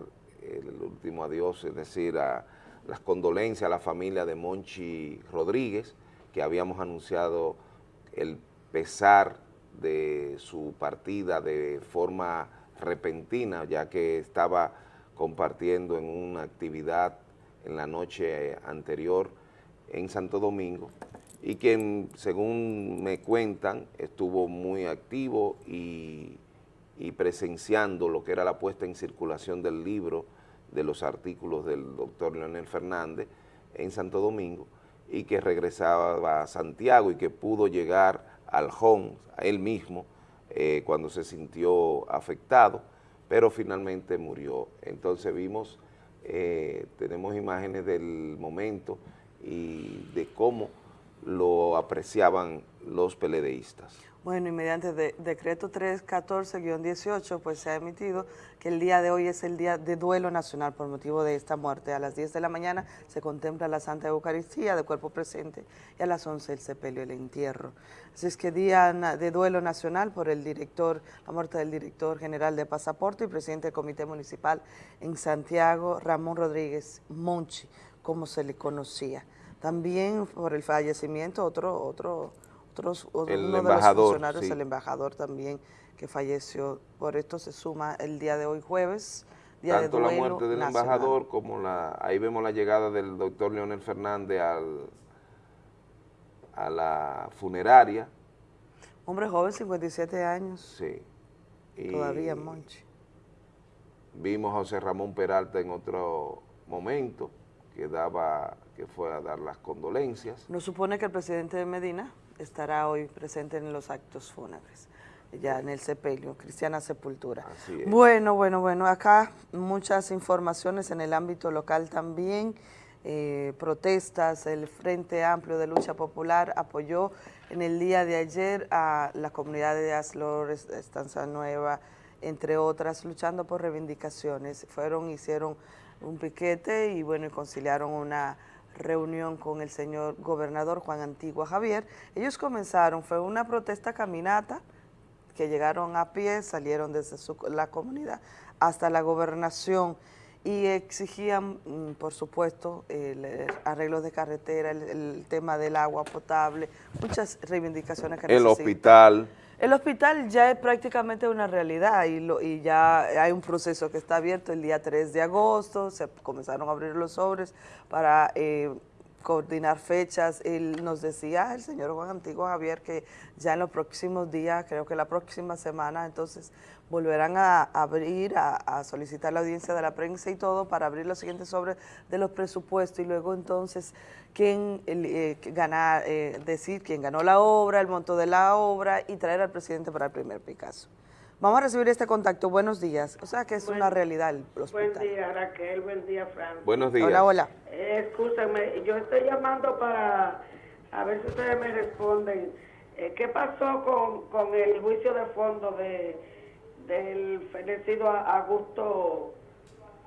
el último adiós, es decir, a las condolencias a la familia de Monchi Rodríguez, que habíamos anunciado el pesar de su partida de forma repentina, ya que estaba compartiendo en una actividad en la noche anterior en Santo Domingo y quien, según me cuentan, estuvo muy activo y, y presenciando lo que era la puesta en circulación del libro, de los artículos del doctor Leonel Fernández en Santo Domingo y que regresaba a Santiago y que pudo llegar al home, a él mismo, eh, cuando se sintió afectado, pero finalmente murió. Entonces vimos, eh, tenemos imágenes del momento y de cómo lo apreciaban los peledeístas. Bueno, y mediante de, decreto 314-18, pues se ha emitido que el día de hoy es el día de duelo nacional por motivo de esta muerte. A las 10 de la mañana se contempla la Santa Eucaristía de cuerpo presente y a las 11 el sepelio, el entierro. Así es que día de duelo nacional por el director, la muerte del director general de Pasaporte y presidente del Comité Municipal en Santiago, Ramón Rodríguez Monchi, como se le conocía. También por el fallecimiento, otro, otro otros, el uno embajador, de los funcionarios, sí. el embajador también, que falleció. Por esto se suma el día de hoy jueves, día Tanto de la duelo muerte del nacional. embajador como la, ahí vemos la llegada del doctor Leonel Fernández al, a la funeraria. Hombre joven, 57 años, Sí. Y todavía Monchi. Vimos a José Ramón Peralta en otro momento que daba, que fue a dar las condolencias. Nos supone que el presidente de Medina estará hoy presente en los actos fúnebres, ya en el sepelio, Cristiana Sepultura. Así es. Bueno, bueno, bueno, acá muchas informaciones en el ámbito local también, eh, protestas, el Frente Amplio de Lucha Popular apoyó en el día de ayer a la comunidad de Aslores, Estanza Nueva, entre otras, luchando por reivindicaciones. Fueron, hicieron un piquete y bueno, y conciliaron una reunión con el señor gobernador Juan Antigua Javier. Ellos comenzaron, fue una protesta caminata, que llegaron a pie, salieron desde su- la comunidad hasta la gobernación y exigían, mm, por supuesto, el, arreglos de carretera, el, el tema del agua potable, muchas reivindicaciones que El necesitan. hospital. El hospital ya es prácticamente una realidad y, lo- y ya hay un proceso que está abierto el día 3 de agosto, se comenzaron a abrir los sobres para eh, coordinar fechas. Él nos decía, el señor Juan Antiguo Javier, que ya en los próximos días, creo que la próxima semana, entonces volverán a abrir, a, solicitar la audiencia de la prensa y todo para abrir los siguientes sobres de los presupuestos y luego entonces quién eh, ganar, eh, decir quién ganó la obra, el monto de la obra y traer al presidente para el primer Picasso. Vamos a recibir este contacto. Buenos días. O sea que es Buen- una realidad el Buen hospital. día, Raquel. Buen día, Fran. Buenos días. Hola, hola. Eh, escúchame, yo estoy llamando para a ver si ustedes me responden. Eh, ¿Qué pasó con, con el juicio de fondo de del fenecido Augusto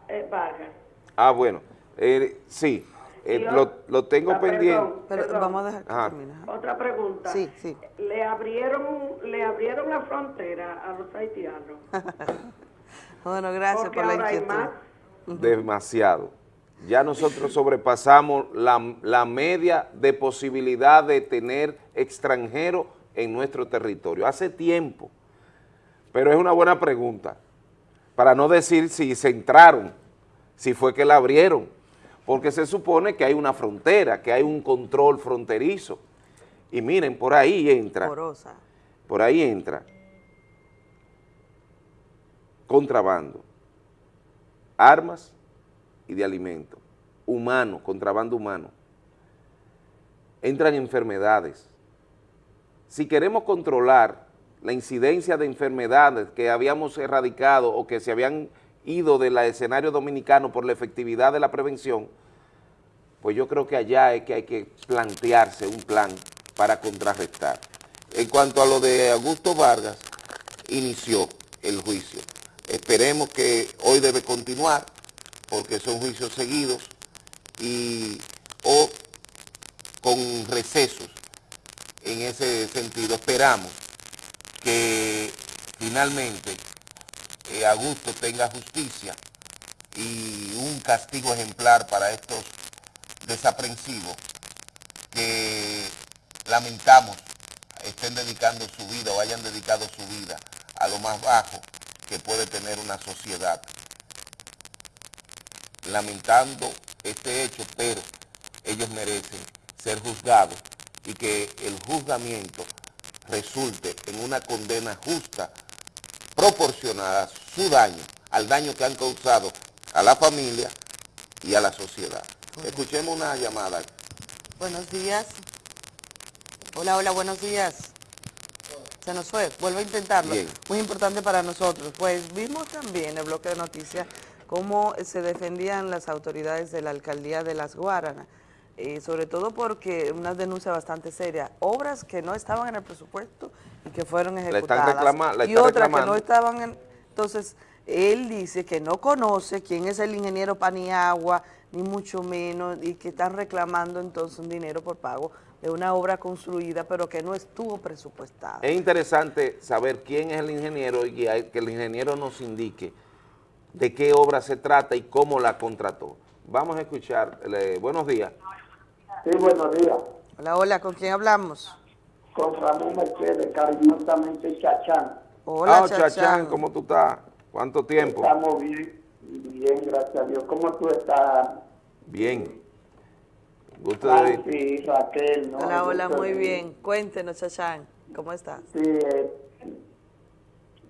eh, Vargas? Ah, bueno, eh, sí, eh, lo, lo tengo Ah, perdón, pendiente. Pero perdón. vamos a dejar que Ajá. termine. Otra pregunta. Sí, sí. Le abrieron le abrieron la frontera a los haitianos. Bueno, gracias Porque por la inquietud. más. demasiado. Ya nosotros sobrepasamos la, la media de posibilidad de tener extranjeros en nuestro territorio. Hace tiempo. Pero es una buena pregunta. Para no decir si se entraron, si fue que la abrieron. Porque se supone que hay una frontera, que hay un control fronterizo. Y miren, por ahí entra. Porosa. Por ahí entra contrabando, armas y de alimentos, humano, contrabando humano. Entran enfermedades. Si queremos controlar la incidencia de enfermedades que habíamos erradicado o que se habían ido del escenario dominicano por la efectividad de la prevención, pues yo creo que allá es que hay que plantearse un plan para contrarrestar. En cuanto a lo de Augusto Vargas, inició el juicio. Esperemos que hoy debe continuar, porque son juicios seguidos y o con recesos en ese sentido. Esperamos que finalmente eh, Augusto tenga justicia y un castigo ejemplar para estos desaprensivos que lamentamos estén dedicando su vida o hayan dedicado su vida a lo más bajo que puede tener una sociedad. Lamentando este hecho, pero ellos merecen ser juzgados y que el juzgamiento resulte en una condena justa proporcionada a su daño, al daño que han causado a la familia y a la sociedad. Escuchemos una llamada. Buenos días. Hola, hola, buenos días. Se nos fue, vuelvo a intentarlo. Bien. Muy importante para nosotros. Pues vimos también en el bloque de noticias cómo se defendían las autoridades de la alcaldía de Las Guaranas, eh, sobre todo porque una denuncia bastante seria, obras que no estaban en el presupuesto y que fueron ejecutadas. reclama- la y otras que no estaban en... Entonces, él dice que no conoce quién es el ingeniero Paniagua, ni mucho menos, y que están reclamando entonces un dinero por pago de una obra construida, pero que no estuvo presupuestada. Es interesante saber quién es el ingeniero y que el ingeniero nos indique de qué obra se trata y cómo la contrató. Vamos a escuchar. le- buenos días. Sí, buenos días. Hola, hola, ¿con quién hablamos? Con Ramón Mercedes, cariñosamente Chachán. Hola, Ah, Chachán. ¿cómo tú estás? ¿Cuánto tiempo? Estamos bien, bien, gracias a Dios. ¿Cómo tú estás? Bien. Gusto de. Francis, Raquel, ¿no? Hola, hola, Gusto muy bien. Cuéntenos, Chachán, ¿cómo estás? Sí, eh,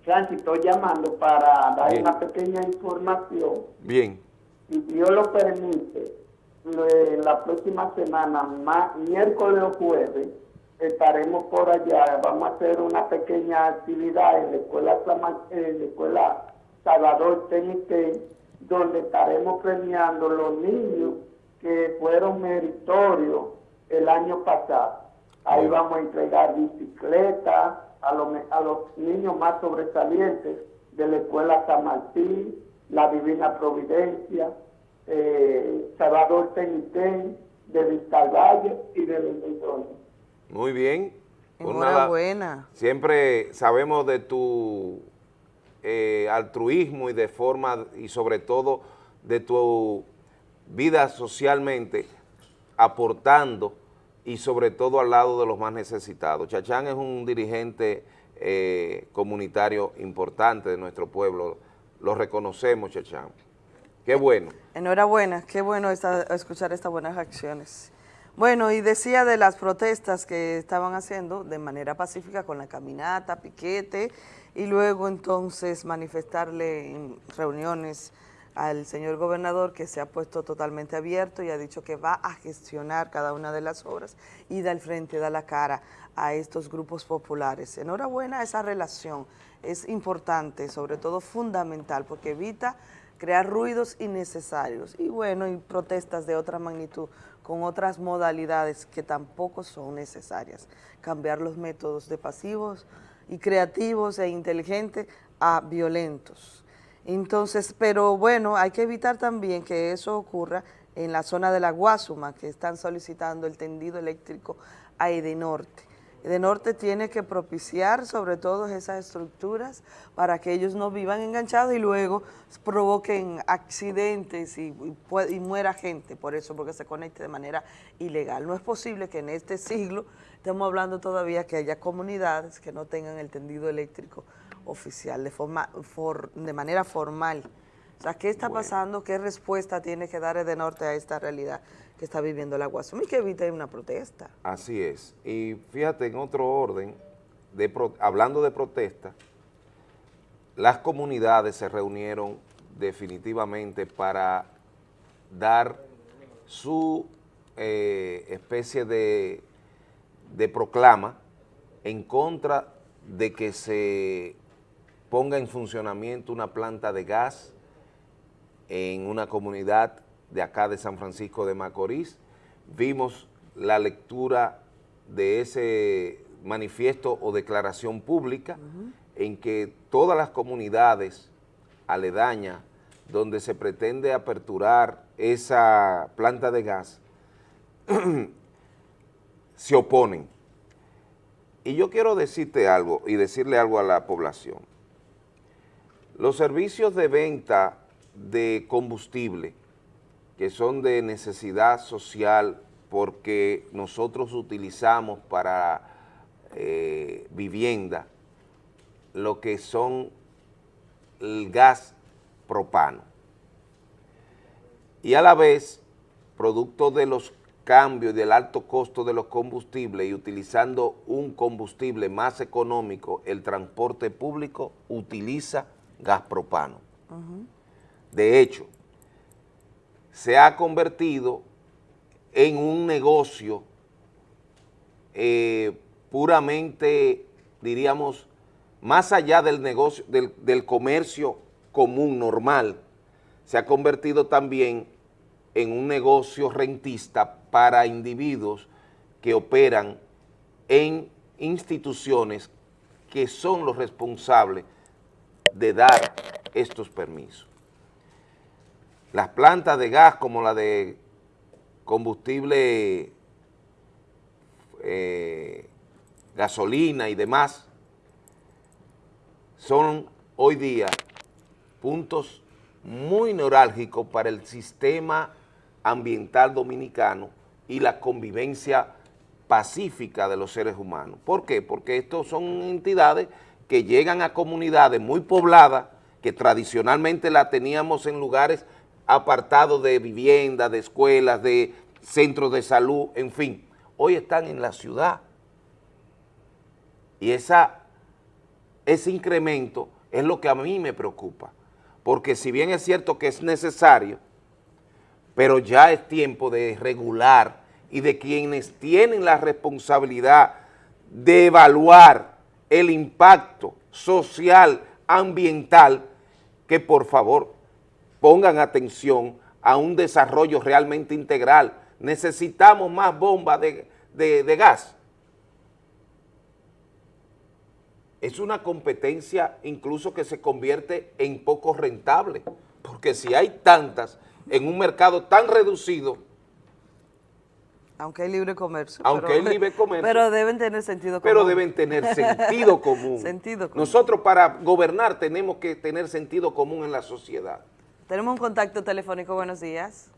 Francis, estoy llamando para dar Bien. una pequeña información. Bien. Si Dios lo permite, la próxima semana, ma- miércoles o jueves, estaremos por allá. Vamos a hacer una pequeña actividad en la escuela, en la escuela Salvador TNT, donde estaremos premiando los niños que fueron meritorios el año pasado. Ahí vamos a entregar bicicletas a los, a los niños más sobresalientes de la escuela San Martín, la Divina Providencia, eh, Salvador Tenitén, de Vista Valle y de Millones. Muy bien. Pues Enhorabuena. siempre sabemos de tu eh, altruismo y de forma, y sobre todo de tu vida socialmente, aportando y sobre todo al lado de los más necesitados. Chachán es un dirigente eh, comunitario importante de nuestro pueblo. Lo reconocemos, Chachán. Qué bueno. Enhorabuena, qué bueno esta- escuchar estas buenas acciones. Bueno, y decía de las protestas que estaban haciendo de manera pacífica con la caminata, piquete, y luego entonces manifestarle en reuniones al señor gobernador que se ha puesto totalmente abierto y ha dicho que va a gestionar cada una de las obras y da el frente, da la cara a estos grupos populares. Enhorabuena esa relación, es importante, sobre todo fundamental, porque evita crear ruidos innecesarios y bueno, y protestas de otra magnitud con otras modalidades que tampoco son necesarias. Cambiar los métodos de pasivos y creativos e inteligentes a violentos. Entonces, pero bueno, hay que evitar también que eso ocurra en la zona de la Guasuma, que están solicitando el tendido eléctrico a Edenorte. Edenorte tiene que propiciar sobre todo esas estructuras para que ellos no vivan enganchados y luego provoquen accidentes y, y pue- y muera gente por eso, porque se conecte de manera ilegal. No es posible que en este siglo estemos hablando todavía que haya comunidades que no tengan el tendido eléctrico oficial, de, forma, for- de manera formal. O sea, ¿qué está pasando? ¿Qué respuesta tiene que dar Edenorte a esta realidad está viviendo la Guasuma y que evite una protesta? Así es. Y fíjate, en otro orden, de pro- hablando de protesta, las comunidades se reunieron definitivamente para dar su eh, especie de, de proclama en contra de que se ponga en funcionamiento una planta de gas en una comunidad de acá de San Francisco de Macorís. Vimos la lectura de ese manifiesto o declaración pública en que todas las comunidades aledañas donde se pretende aperturar esa planta de gas se oponen. Y yo quiero decirte algo y decirle algo a la población. Los servicios de venta de combustible, que son de necesidad social porque nosotros utilizamos para eh, vivienda lo que son el gas propano. Y a la vez, producto de los cambios y del alto costo de los combustibles y utilizando un combustible más económico, el transporte público utiliza gas propano. De hecho, se ha convertido en un negocio eh, puramente, diríamos, más allá del negocio, del, del comercio común, normal, se ha convertido también en un negocio rentista para individuos que operan en instituciones que son los responsables de dar estos permisos. Las plantas de gas como la de combustible, eh, gasolina y demás, son hoy día puntos muy neurálgicos para el sistema ambiental dominicano y la convivencia pacífica de los seres humanos. ¿Por qué? Porque estos son entidades que llegan a comunidades muy pobladas, que tradicionalmente la teníamos en lugares apartados de viviendas, de escuelas, de centros de salud, en fin, hoy están en la ciudad. Y esa, ese incremento es lo que a mí me preocupa, porque si bien es cierto que es necesario, pero ya es tiempo de regular y de quienes tienen la responsabilidad de evaluar el impacto social, ambiental, que por favor pongan atención a un desarrollo realmente integral. Necesitamos más bombas de, de gas. Es una competencia incluso que se convierte en poco rentable, porque si hay tantas en un mercado tan reducido, aunque hay libre comercio. Aunque pero, hay libre comercio. Pero deben tener sentido común. Pero deben tener sentido común. sentido común. Nosotros para gobernar tenemos que tener sentido común en la sociedad. Tenemos un contacto telefónico. Buenos días.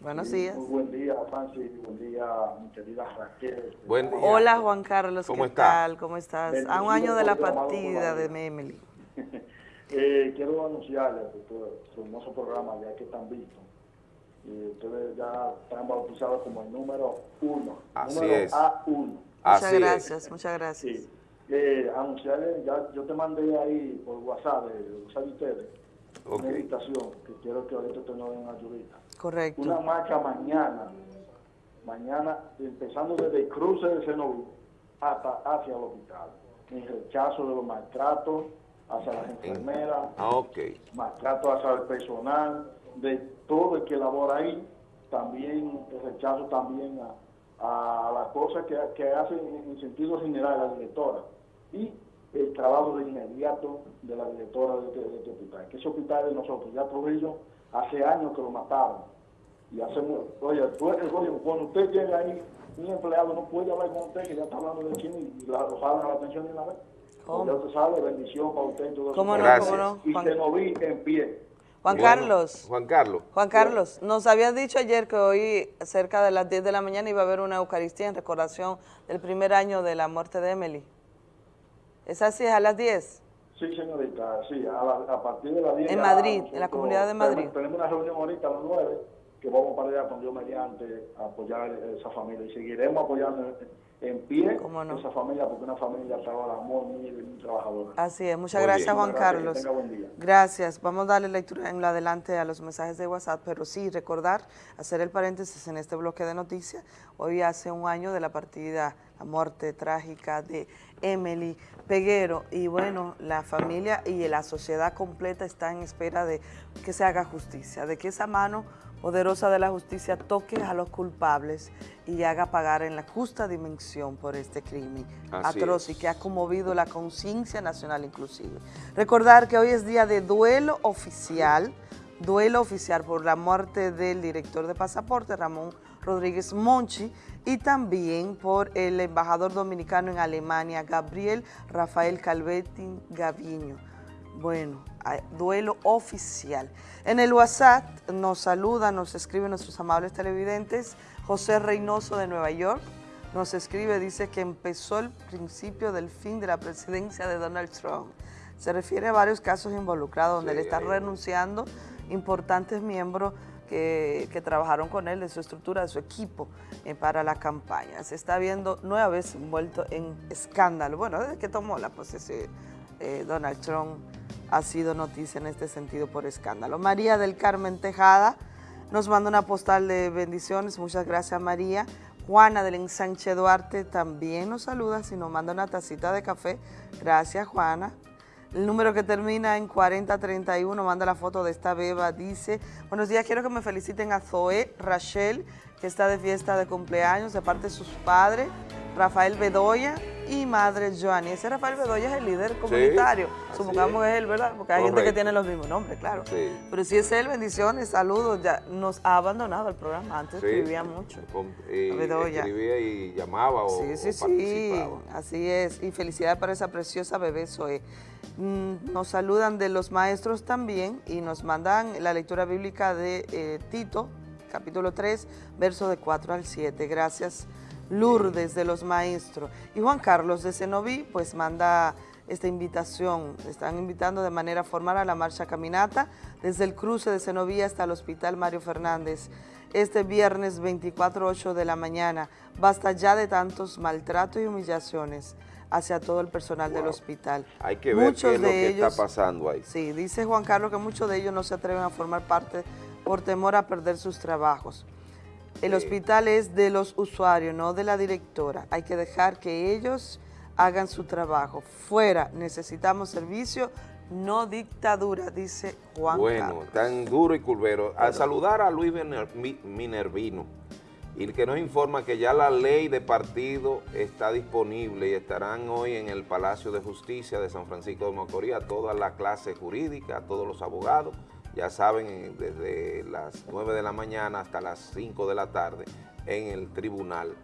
Buenos días. Muy buen día, Francis. Buen día, mi querida Raquel. Buen día. Hola, Juan Carlos. ¿Cómo ¿Qué está? tal? ¿Cómo estás? A un año de la partida de Memeli. eh, quiero anunciarles que su hermoso programa, ya que están vistos, y ustedes ya están bautizados como el número uno. Así número es. A1. Muchas Así es. gracias, muchas gracias. Sí. Eh, anunciarles, ya, yo te mandé ahí por WhatsApp, WhatsApp de ustedes, Invitación que quiero que ahorita ustedes nos den ayudita. Correcto. Una marcha mañana, mañana, empezando desde el cruce de Cenoví hasta hacia el hospital, en rechazo de los maltratos hacia las enfermeras, Ah, ok. maltrato hacia el personal, de todo el que labora ahí, también el rechazo también a, a las cosas que, que hacen en, en sentido general la directora y el trabajo de inmediato de la directora de este, de este hospital, que ese hospital de nosotros, ya Trujillo hace años que lo mataron y hacemos, oye, tú- oye, cuando usted llega ahí, un empleado no puede hablar con usted, que ya está hablando de quién y la, lo jalan a la atención de una vez. ¿Cómo? Ya usted sabe, bendición para usted y todo eso. ¿Cómo no, Gracias. cómo no? Y Juan, se nos vi en pie. Juan Bueno, Carlos. Juan Carlos. Juan Carlos, nos habías dicho ayer que hoy cerca de las 10 de la mañana iba a haber una Eucaristía en recordación del primer año de la muerte de Emily. ¿Es así? ¿Es a las 10? Sí, señorita, sí, a, la- a partir de las 10. En Madrid, en la comunidad de Madrid. Tenemos, tenemos una reunión ahorita a las 9, que vamos para allá con Dios mediante a apoyar a esa familia y seguiremos apoyando en, pie ¿Cómo no? esa familia porque una familia trabaja muy, muy, muy trabajadora. Así es, muchas Muy gracias bien. Juan Gracias, que Carlos. tenga buen día. Gracias, vamos a darle lectura en lo adelante a los mensajes de WhatsApp, pero sí recordar, hacer el paréntesis en este bloque de noticias, hoy hace un año de la partida, la muerte trágica de Emily Peguero y bueno, la familia y la sociedad completa está en espera de que se haga justicia, de que esa mano poderosa de la justicia toque a los culpables y haga pagar en la justa dimensión por este crimen Así atroz y que ha conmovido la conciencia nacional inclusive. Recordar que hoy es día de duelo oficial, duelo oficial por la muerte del director de pasaporte, Ramón Rodríguez Monchi, y también por el embajador dominicano en Alemania, Gabriel Rafael Calvetin Gaviño. Bueno, duelo oficial. En el WhatsApp nos saludan, nos escriben nuestros amables televidentes, José Reynoso de Nueva York nos escribe, dice que empezó el principio del fin de la presidencia de Donald Trump. Se refiere a varios casos involucrados donde le están renunciando importantes miembros que, que trabajaron con él, de su estructura, de su equipo eh, para la campaña. Se está viendo nueva envuelto en escándalo. Bueno, desde que tomó la posesión eh, Donald Trump ha sido noticia en este sentido por escándalo. María del Carmen Tejada nos manda una postal de bendiciones, muchas gracias María. Juana del Ensanche Duarte también nos saluda y nos manda una tacita de café. Gracias Juana. El número que termina en 4031 manda la foto de esta beba, dice, buenos días, quiero que me feliciten a Zoe Rachel, que está de fiesta de cumpleaños de parte de sus padres, Rafael Bedoya y madre Joanny. Ese Rafael Bedoya es el líder comunitario. Supongamos que es él, ¿verdad? Porque hay gente que tiene los mismos nombres, claro. Pero si es él, bendiciones, saludos. Ya nos ha abandonado el programa. Antes escribía mucho. Y Bedoya. escribía y llamaba o, Sí, sí, o sí, así es. Y felicidades para esa preciosa bebé Zoe. Mm, Nos saludan de los maestros también y nos mandan la lectura bíblica de eh, Tito, capítulo 3, verso de 4 al 7. Gracias, Lourdes de los maestros. Y Juan Carlos de Cenoví, pues manda esta invitación. Están invitando de manera formal a la marcha caminata desde el cruce de Cenoví hasta el Hospital Mario Fernández. Este viernes 24-8 de la mañana. Basta ya de tantos maltratos y humillaciones hacia todo el personal del hospital. Hay que ver Muchos qué es lo de que ellos, está pasando ahí. Sí, dice Juan Carlos que muchos de ellos no se atreven a formar parte por temor a perder sus trabajos. El hospital es de los usuarios, no de la directora. Hay que dejar que ellos hagan su trabajo. Fuera, necesitamos servicio, no dictadura, dice Juan Bueno, Carlos. tan duro y curvero. Al saludar a Luis Miner- Mi- Minervino, y que nos informa que ya la ley de partido está disponible y estarán hoy en el Palacio de Justicia de San Francisco de Macorís a toda la clase jurídica, a todos los abogados, ya saben, desde las 9 de la mañana hasta las 5 de la tarde en el Tribunal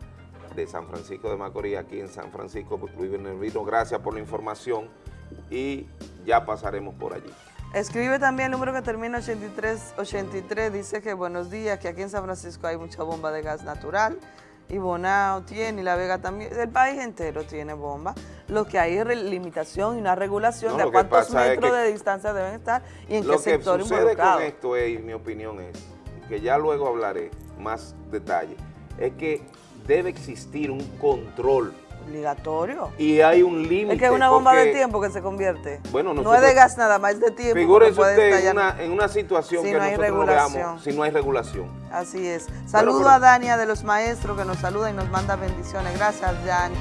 de San Francisco de Macorís, aquí en San Francisco, Luis Minervino, gracias por la información y ya pasaremos por allí. Escribe también el número que termina 8383, dice que buenos días, que aquí en San Francisco hay mucha bomba de gas natural, y Bonao tiene, y La Vega también, el país entero tiene bomba. Lo que hay es limitación y una regulación No, de lo a que cuántos es metros que- de distancia deben estar y en Lo qué que sector sucede involucrado. con esto es, y mi opinión es, que ya luego hablaré más detalle, es que debe existir un control Obligatorio. y hay un límite. Es que es una bomba porque, de tiempo que se convierte. Bueno, no es nosotros- de gas nada más, es de tiempo. Figúrese usted en una, en una situación Si que no hay nosotros no regulación. veamos si no hay regulación. Así es. Saludo pero- a Dania de los maestros que nos saluda y nos manda bendiciones. Gracias, Dani.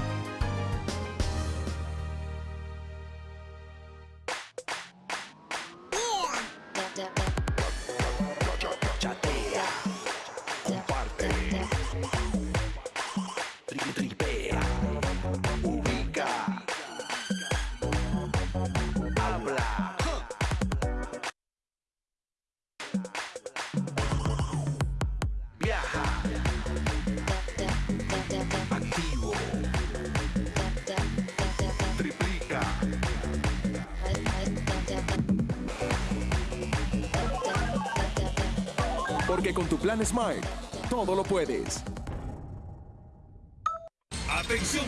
Smart, todo lo puedes.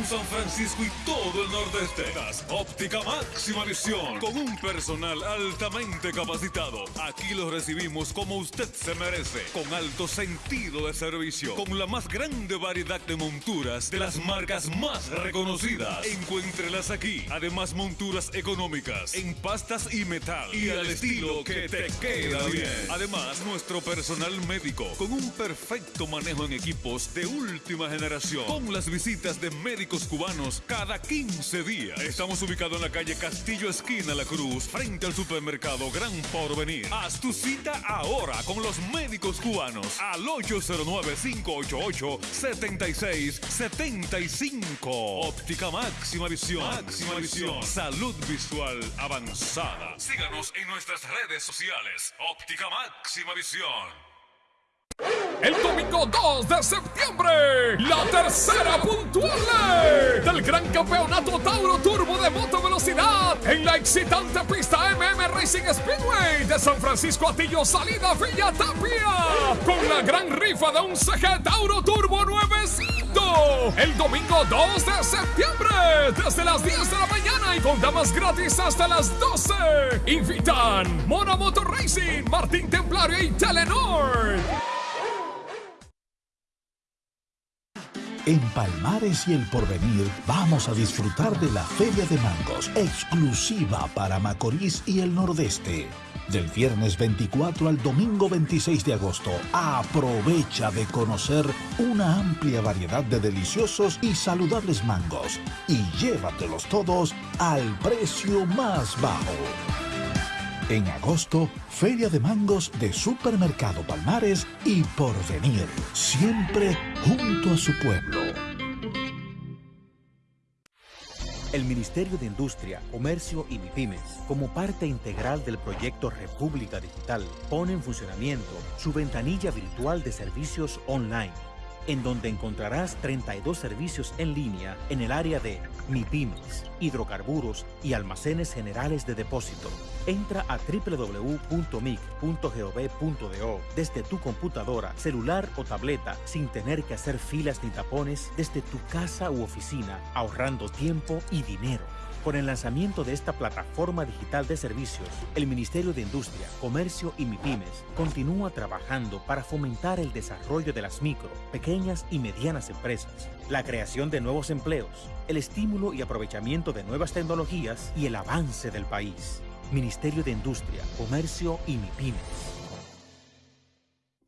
San Francisco y todo el nordeste. Óptica Máxima Visión con un personal altamente capacitado. Aquí los recibimos como usted se merece, con alto sentido de servicio, con la más grande variedad de monturas de las marcas más reconocidas. Encuéntrelas aquí. Además monturas económicas en pastas y metal y al estilo que te queda bien. Además nuestro personal médico con un perfecto manejo en equipos de última generación. Con las visitas de médicos cubanos cada 15 días. Estamos ubicados en la calle Castillo Esquina La Cruz, frente al supermercado Gran Porvenir. Haz tu cita ahora con los médicos cubanos al 809-588-7675. Óptica Máxima Visión. Máxima Visión. Salud visual avanzada. Síganos en nuestras redes sociales. Óptica Máxima Visión. El domingo 2 de septiembre, la tercera puntual del Gran Campeonato Tauro Turbo de Moto Velocidad en la excitante pista MM Racing Speedway de San Francisco Atillo Salida Villa Tapia con la gran rifa de un CG Tauro Turbo nuevecito el domingo 2 de septiembre desde las 10 de la mañana y con damas gratis hasta las 12. Invitan Mona Motor Racing, Martín Templario y Telenor. En Palmares y el Porvenir vamos a disfrutar de la Feria de Mangos, exclusiva para Macorís y el Nordeste. Del viernes 24 al domingo 26 de agosto, aprovecha de conocer una amplia variedad de deliciosos y saludables mangos y llévatelos todos al precio más bajo. En agosto, Feria de Mangos de Supermercado Palmares y Porvenir, siempre junto a su pueblo. El Ministerio de Industria, Comercio y MIPIMES, como parte integral del proyecto República Digital, pone en funcionamiento su ventanilla virtual de servicios online, en donde encontrarás 32 servicios en línea en el área de MIPIMES, hidrocarburos y almacenes generales de depósito. Entra a www.mic.gov.do desde tu computadora, celular o tableta sin tener que hacer filas ni tapones desde tu casa u oficina, ahorrando tiempo y dinero. Con el lanzamiento de esta plataforma digital de servicios, el Ministerio de Industria, Comercio y MIPIMES continúa trabajando para fomentar el desarrollo de las micro, pequeñas y medianas empresas, la creación de nuevos empleos, el estímulo y aprovechamiento de nuevas tecnologías y el avance del país. Ministerio de Industria, Comercio y MIPIMES.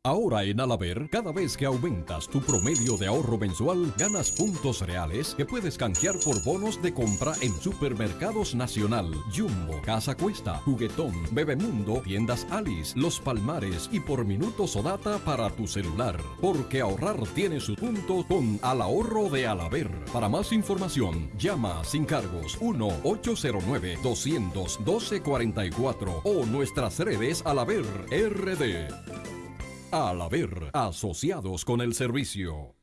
Ahora en Alaber, cada vez que aumentas tu promedio de ahorro mensual, ganas puntos reales que puedes canjear por bonos de compra en Supermercados Nacional, Jumbo, Casa Cuesta, Juguetón, Bebemundo, Tiendas Alice, Los Palmares y por minutos o data para tu celular. Porque ahorrar tiene su punto con Al Ahorro de Alaber. Para más información, llama sin cargos 1-809-212-44 o nuestras redes Alaber RD. Al haber asociados con el servicio.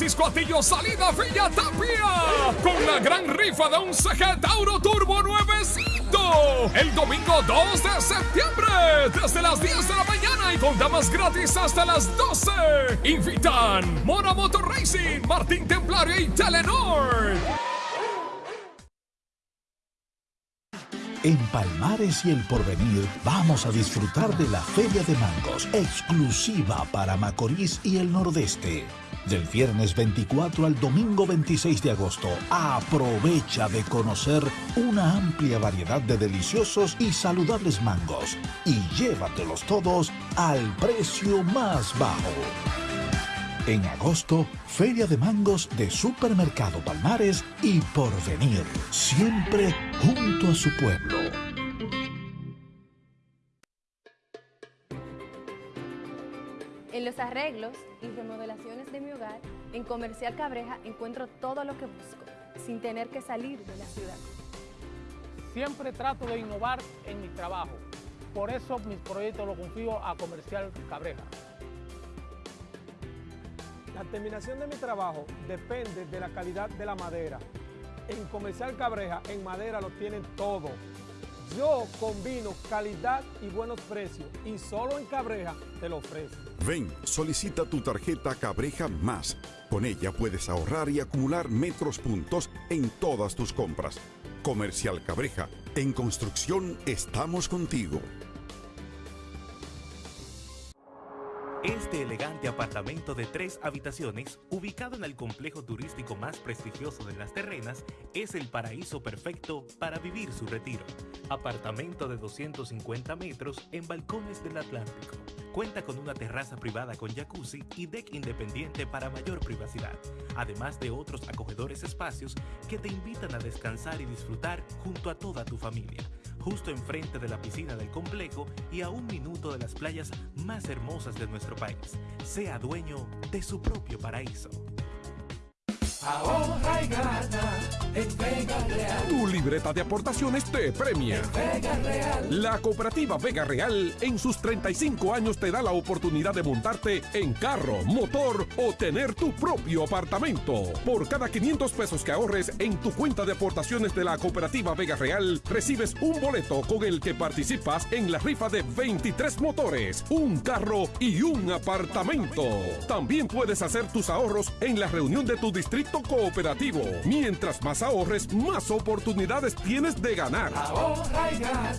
Francisco Atillo Salida Villa Tapia con la gran rifa de un CG Tauro Turbo nuevecito el domingo 2 de septiembre desde las 10 de la mañana y con damas gratis hasta las 12. Invitan Mona Motor Racing, Martín Templario y Telenor. En Palmares y el Porvenir vamos a disfrutar de la Feria de Mangos, exclusiva para Macorís y el Nordeste. Del viernes 24 al domingo 26 de agosto, aprovecha de conocer una amplia variedad de deliciosos y saludables mangos y llévatelos todos al precio más bajo. En agosto, Feria de Mangos de Supermercado Palmares y Porvenir, siempre junto a su pueblo. En los arreglos y remodelaciones de mi hogar, en Comercial Cabreja encuentro todo lo que busco, sin tener que salir de la ciudad. Siempre trato de innovar en mi trabajo. Por eso mis proyectos los confío a Comercial Cabreja. La terminación de mi trabajo depende de la calidad de la madera. En Comercial Cabreja, en madera lo tienen todo. Yo combino calidad y buenos precios y solo en Cabreja te lo ofrezco. Ven, solicita tu tarjeta Cabreja Más. Con ella puedes ahorrar y acumular metros puntos en todas tus compras. Comercial Cabreja, en construcción estamos contigo. Este elegante apartamento de tres habitaciones, ubicado en el complejo turístico más prestigioso de las terrenas, es el paraíso perfecto para vivir su retiro. Apartamento de 250 metros en balcones del Atlántico. Cuenta con una terraza privada con jacuzzi y deck independiente para mayor privacidad, además de otros acogedores espacios que te invitan a descansar y disfrutar junto a toda tu familia justo enfrente de la piscina del complejo y a un minuto de las playas más hermosas de nuestro país. Sea dueño de su propio paraíso. Ahorra y gana en Vega Real. Tu libreta de aportaciones te premia. Vega Real. La cooperativa Vega Real en sus 35 años te da la oportunidad de montarte en carro, motor o tener tu propio apartamento. Por cada 500 pesos que ahorres en tu cuenta de aportaciones de la cooperativa Vega Real, recibes un boleto con el que participas en la rifa de 23 motores, un carro y un apartamento. También puedes hacer tus ahorros en la reunión de tu distrito cooperativo. Mientras más ahorres, más oportunidades tienes de ganar. Ahorra y gana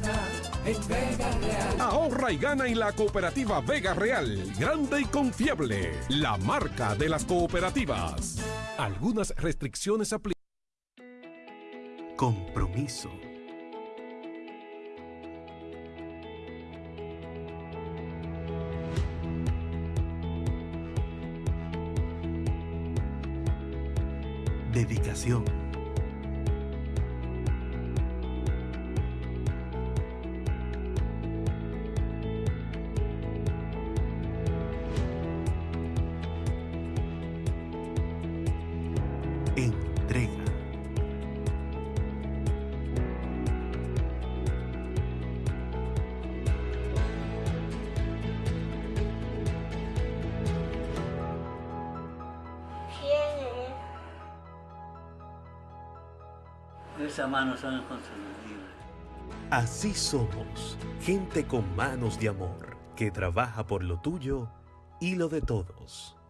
en Vega Real. Ahorra y gana en la cooperativa Vega Real. Grande y confiable. La marca de las cooperativas. Algunas restricciones aplican. Compromiso. Dedicación. Manos son. Así somos, gente con manos de amor, que trabaja por lo tuyo y lo de todos.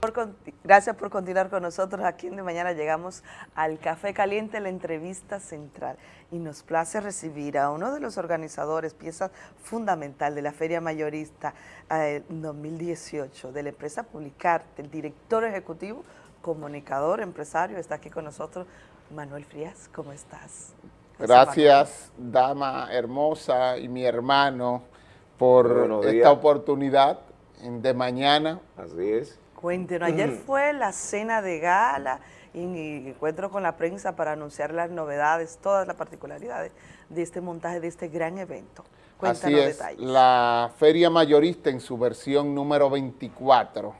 Por gracias por continuar con nosotros aquí en De Mañana. Llegamos al Café Caliente, la entrevista central. Y nos place recibir a uno de los organizadores, pieza fundamental de la Feria Mayorista eh, 2018 de la empresa Publicarte, el director ejecutivo, comunicador, empresario. Está aquí con nosotros Manuel Frías. ¿Cómo estás? Gracias, dama hermosa y mi hermano, por esta oportunidad de mañana. Así es. Cuéntenos, ayer Mm. fue la cena de gala y y encuentro con la prensa para anunciar las novedades, todas las particularidades de este montaje, de este gran evento. Cuéntanos Así es, detalles. la Feria Mayorista en su versión número 24.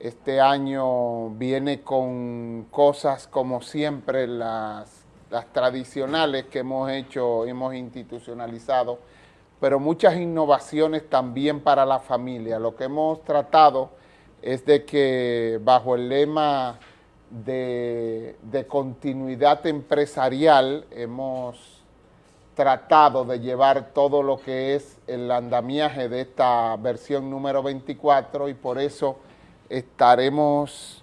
Este año viene con cosas como siempre, las, las tradicionales que hemos hecho, hemos institucionalizado, pero muchas innovaciones también para la familia. Lo que hemos tratado es de que bajo el lema de, continuidad empresarial hemos tratado de llevar todo lo que es el andamiaje de esta versión número 24 y por eso estaremos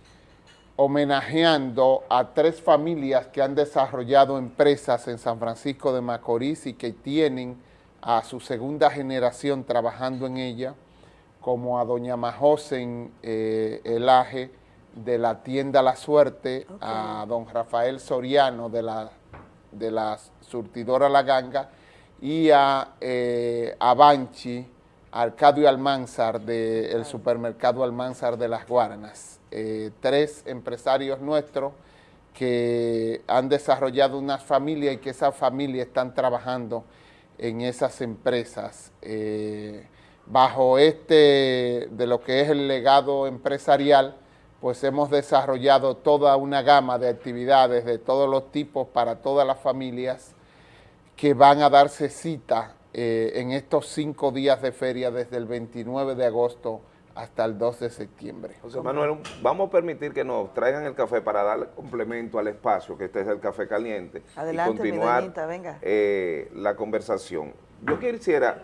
homenajeando a tres familias que han desarrollado empresas en San Francisco de Macorís y que tienen a su segunda generación trabajando en ella, como a doña Majosen eh, Elaje de la tienda La Suerte, a don Rafael Soriano de la, de la surtidora La Ganga y a, eh, a Banchi, Arcadio Almanzar del supermercado Almanzar de las Guaranas. Eh, tres empresarios nuestros que han desarrollado unas familias y que esas familias están trabajando en esas empresas. Eh, bajo este, de lo que es el legado empresarial, pues hemos desarrollado toda una gama de actividades de todos los tipos para todas las familias que van a darse cita eh, en estos cinco días de feria desde el 29 de agosto hasta el 2 de septiembre. José Manuel, vamos a permitir que nos traigan el café para darle complemento al espacio, que este es el café caliente, Adelante, y continuar mi doñita, venga. eh, la conversación. Yo quisiera,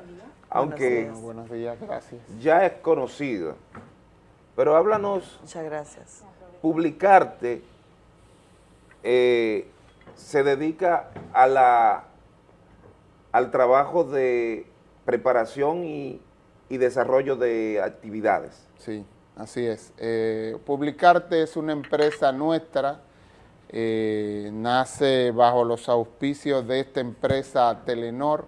aunque días. Buenos días, gracias. ya es conocida, pero háblanos, Muchas gracias. publicarte eh, se dedica a la, al trabajo de preparación y, y desarrollo de actividades. Sí, así es. Eh, Publicarte es una empresa nuestra, eh, nace bajo los auspicios de esta empresa Telenor,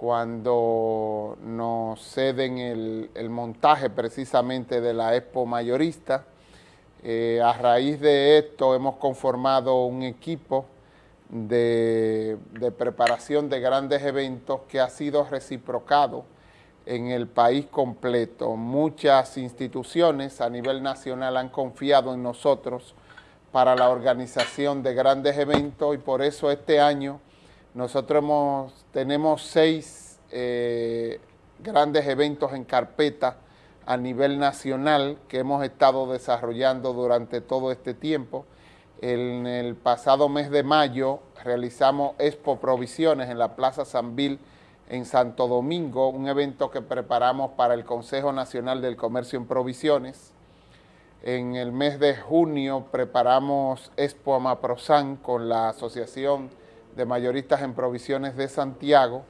cuando nos ceden el, montaje precisamente de la Expo Mayorista. Eh, a raíz de esto hemos conformado un equipo de preparación de grandes eventos que ha sido reciprocado en el país completo. Muchas instituciones a nivel nacional han confiado en nosotros para la organización de grandes eventos y por eso este año nosotros hemos, tenemos seis eh, grandes eventos en carpeta a nivel nacional que hemos estado desarrollando durante todo este tiempo. En el pasado mes de mayo realizamos Expo Provisiones en la Plaza Sanvil en Santo Domingo, un evento que preparamos para el Consejo Nacional del Comercio en Provisiones. En el mes de junio preparamos Expo Amaprosan con la Asociación de Mayoristas en Provisiones de Santiago.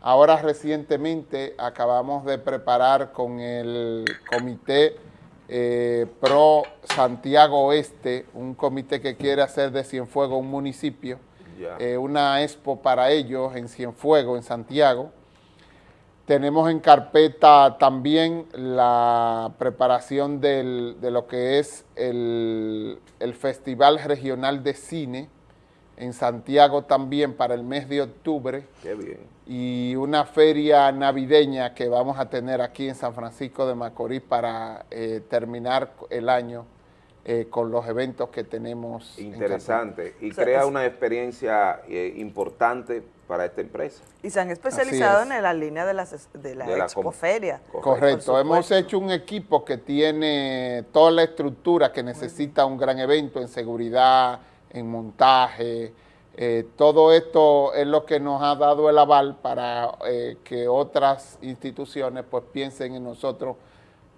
Ahora recientemente acabamos de preparar con el Comité eh, Pro Santiago Oeste, un comité que quiere hacer de Cienfuegos un municipio, eh, una expo para ellos en Cienfuegos, en Santiago. Tenemos en carpeta también la preparación del- de lo que es el, el Festival Regional de Cine en Santiago también para el mes de octubre Qué bien. y una feria navideña que vamos a tener aquí en San Francisco de Macorís para eh, terminar el año eh, con los eventos que tenemos. en Interesante. Y O sea, crea es- una experiencia eh, importante para esta empresa. Y se han especializado es. en la línea de, las, de la, De la Expo com- Feria. Correcto, hemos hecho un equipo que tiene toda la estructura que necesita un gran evento en seguridad, en montaje, eh, todo esto es lo que nos ha dado el aval para eh, que otras instituciones pues piensen en nosotros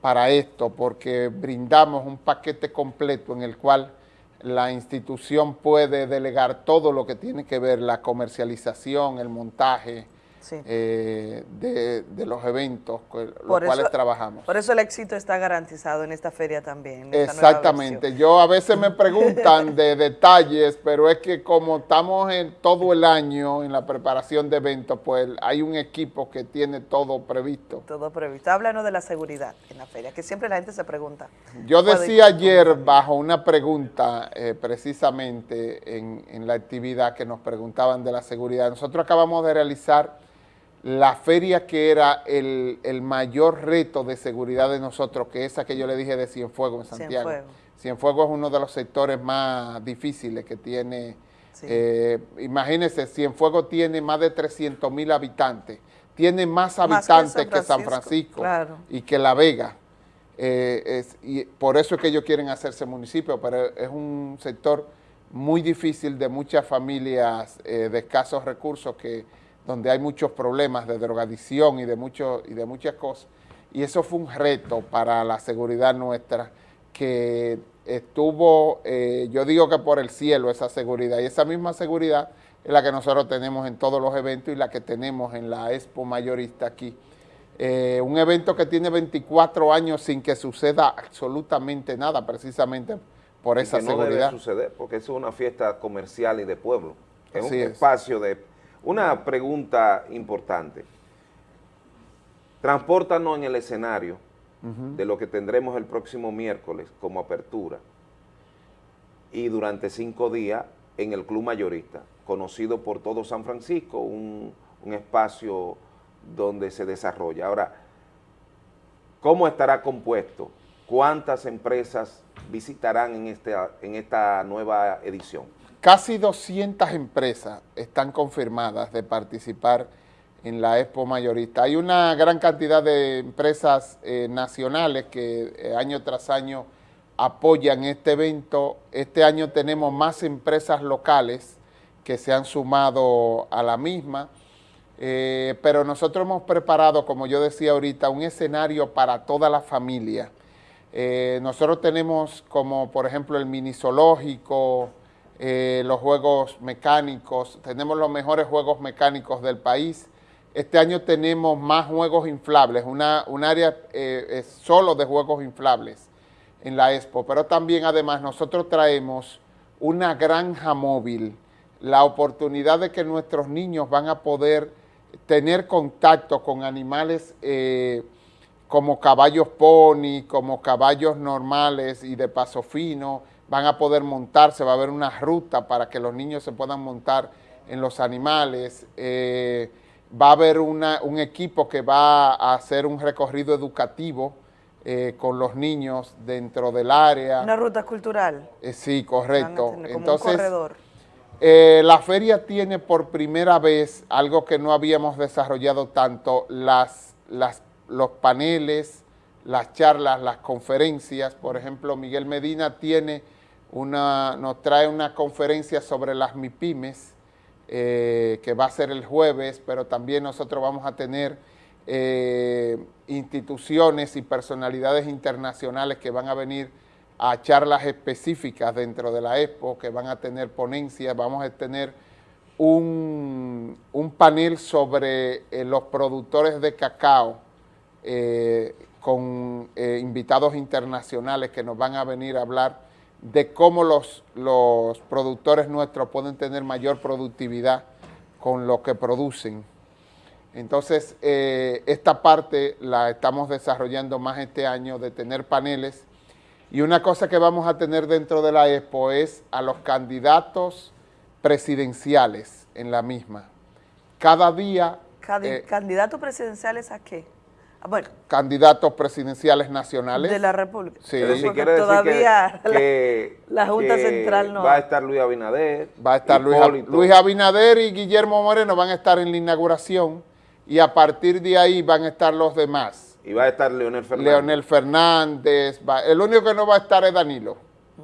para esto, porque brindamos un paquete completo en el cual la institución puede delegar todo lo que tiene que ver la comercialización, el montaje Sí. eh, de, de los eventos con los Por cuales eso- trabajamos. Por eso el éxito está garantizado en esta feria también. en Exactamente. Yo a veces me preguntan de detalles, pero es que como estamos en todo el año en la preparación de eventos, pues hay un equipo que tiene todo previsto. Todo previsto. Háblanos de la seguridad en la feria, que siempre la gente se pregunta. Yo ¿Puede- decía ayer bajo una pregunta eh, precisamente en, en la actividad que nos preguntaban de la seguridad, nosotros acabamos de realizar la feria que era el, el mayor reto de seguridad de nosotros, que esa que yo le dije de Cienfuegos en Santiago. Cienfuegos. Cienfuegos es uno de los sectores más difíciles que tiene, eh, imagínense, Cienfuegos tiene más de 300 mil habitantes, tiene más Más que habitantes que San Francisco, Francisco, claro. y que La Vega. Eh, es- y por eso es que ellos quieren hacerse municipio, pero es un sector muy difícil de muchas familias eh, de escasos recursos que donde hay muchos problemas de drogadicción y de mucho, y de muchas cosas. Y eso fue un reto para la seguridad nuestra que estuvo, eh, yo digo que por el cielo esa seguridad, y esa misma seguridad es la que nosotros tenemos en todos los eventos y la que tenemos en la Expo Mayorista aquí. Eh, un evento que tiene 24 años sin que suceda absolutamente nada, precisamente por Y esa que no debe seguridad. suceder, porque es una fiesta comercial y de pueblo. Es Así un es. espacio de... Una pregunta importante. Transpórtanos en el escenario de lo que tendremos el próximo miércoles como apertura y durante cinco días en el Club Mayorista, conocido por todo San Francisco, un, un espacio donde se desarrolla. Ahora, ¿cómo estará compuesto? ¿Cuántas empresas visitarán en, en esta nueva edición? Casi 200 empresas están confirmadas de participar en la Expo Mayorista. Hay una gran cantidad de empresas eh, nacionales que eh, año tras año apoyan este evento. Este año tenemos más empresas locales que se han sumado a la misma, eh, pero nosotros hemos preparado, como yo decía ahorita, un escenario para toda la familia. Nosotros tenemos como, por ejemplo, el mini zoológico, eh, los juegos mecánicos, tenemos los mejores juegos mecánicos del país. Este año tenemos más juegos inflables, una, un área eh, solo de juegos inflables en la Expo, pero también además nosotros traemos una granja móvil, la oportunidad de que nuestros niños van a poder tener contacto con animales eh, como caballos pony, como caballos normales y de paso fino, van a poder montarse, va a haber una ruta para que los niños se puedan montar en los animales, eh, va a haber una, un equipo que va a hacer un recorrido educativo eh, con los niños dentro del área. Una ruta cultural. Eh, sí, correcto. Van a tener como Entonces, un corredor. la feria tiene por primera vez algo que no habíamos desarrollado tanto, las, las, los paneles, las charlas, las conferencias. Por ejemplo, Miguel Medina tiene una, nos trae una conferencia sobre las MIPIMES, eh, que va a ser el jueves, pero también nosotros vamos a tener eh, instituciones y personalidades internacionales que van a venir a charlas específicas dentro de la Expo, que van a tener ponencias, vamos a tener un, un panel sobre eh, los productores de cacao con invitados internacionales que nos van a venir a hablar de cómo los, los productores nuestros pueden tener mayor productividad con lo que producen. Entonces, eh, esta parte la estamos desarrollando más este año de tener paneles y una cosa que vamos a tener dentro de la Expo es a los candidatos presidenciales en la misma. Cada día, eh, ¿Candidatos presidenciales a qué? Ah, Bueno, candidatos presidenciales nacionales. de la República. Sí. Decir, Porque quiere decir todavía que, que- la Junta que Central no- Va a estar Luis Abinader. Va a estar Luis, Abinader y Guillermo Moreno van a estar en la inauguración y a partir de ahí van a estar los demás. Y va a estar Leonel Fernández. Leonel Fernández, va- el único que no va a estar es Danilo.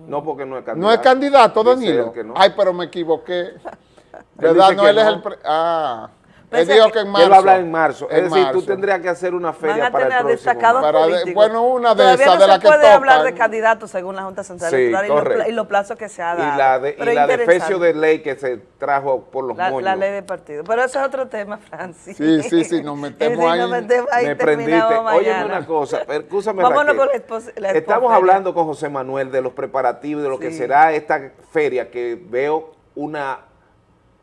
No, porque no es candidato. ¿No es candidato, Danilo? él que no. Ay, pero me equivoqué. ¿Verdad? No, él es el... pre- Ah, él Pensé dijo que- que en Que marzo. él va a hablar en marzo. En es decir, tú marzo. tendrías que hacer una feria a para el próximo. Para de- políticos. bueno, una de Todavía esas no de las que puede hablar de tocan. candidatos según la Junta Central Sí, Electoral y los, plazos que se ha dado. Y la, de, y la defecio de ley que se trajo por los la, moños. la ley de partido. Pero eso es otro tema, Francis. Sí, sí, sí, nos metemos Sí, ahí. nos metemos ahí Me prendiste. Óyeme una cosa, escúchame Vámonos Raquel. con la expos- la Estamos hablando con José Manuel de los preparativos, de lo que Sí. será esta feria, que veo una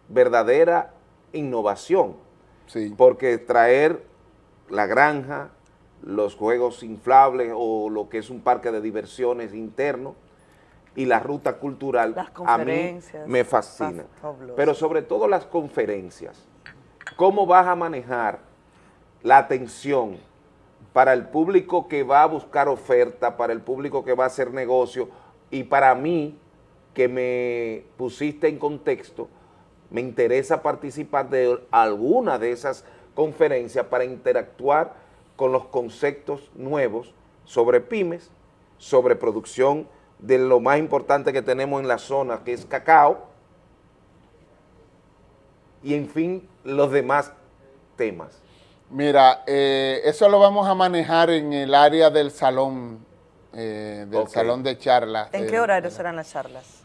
verdadera innovación. Sí. Porque traer la granja, los juegos inflables o lo que es un parque de diversiones interno y la ruta cultural, Las a mí me fascina. Pero sobre todo las conferencias. ¿Cómo vas a manejar la atención para el público que va a buscar oferta, para el público que va a hacer negocio y para mí, que me pusiste en contexto, me interesa participar de alguna de esas conferencias para interactuar con los conceptos nuevos sobre pymes, sobre producción de lo más importante que tenemos en la zona, que es cacao, y en fin, los demás temas. Mira, eh, eso lo vamos a manejar en el área del salón, eh, del salón de charlas. ¿En qué horario serán las charlas?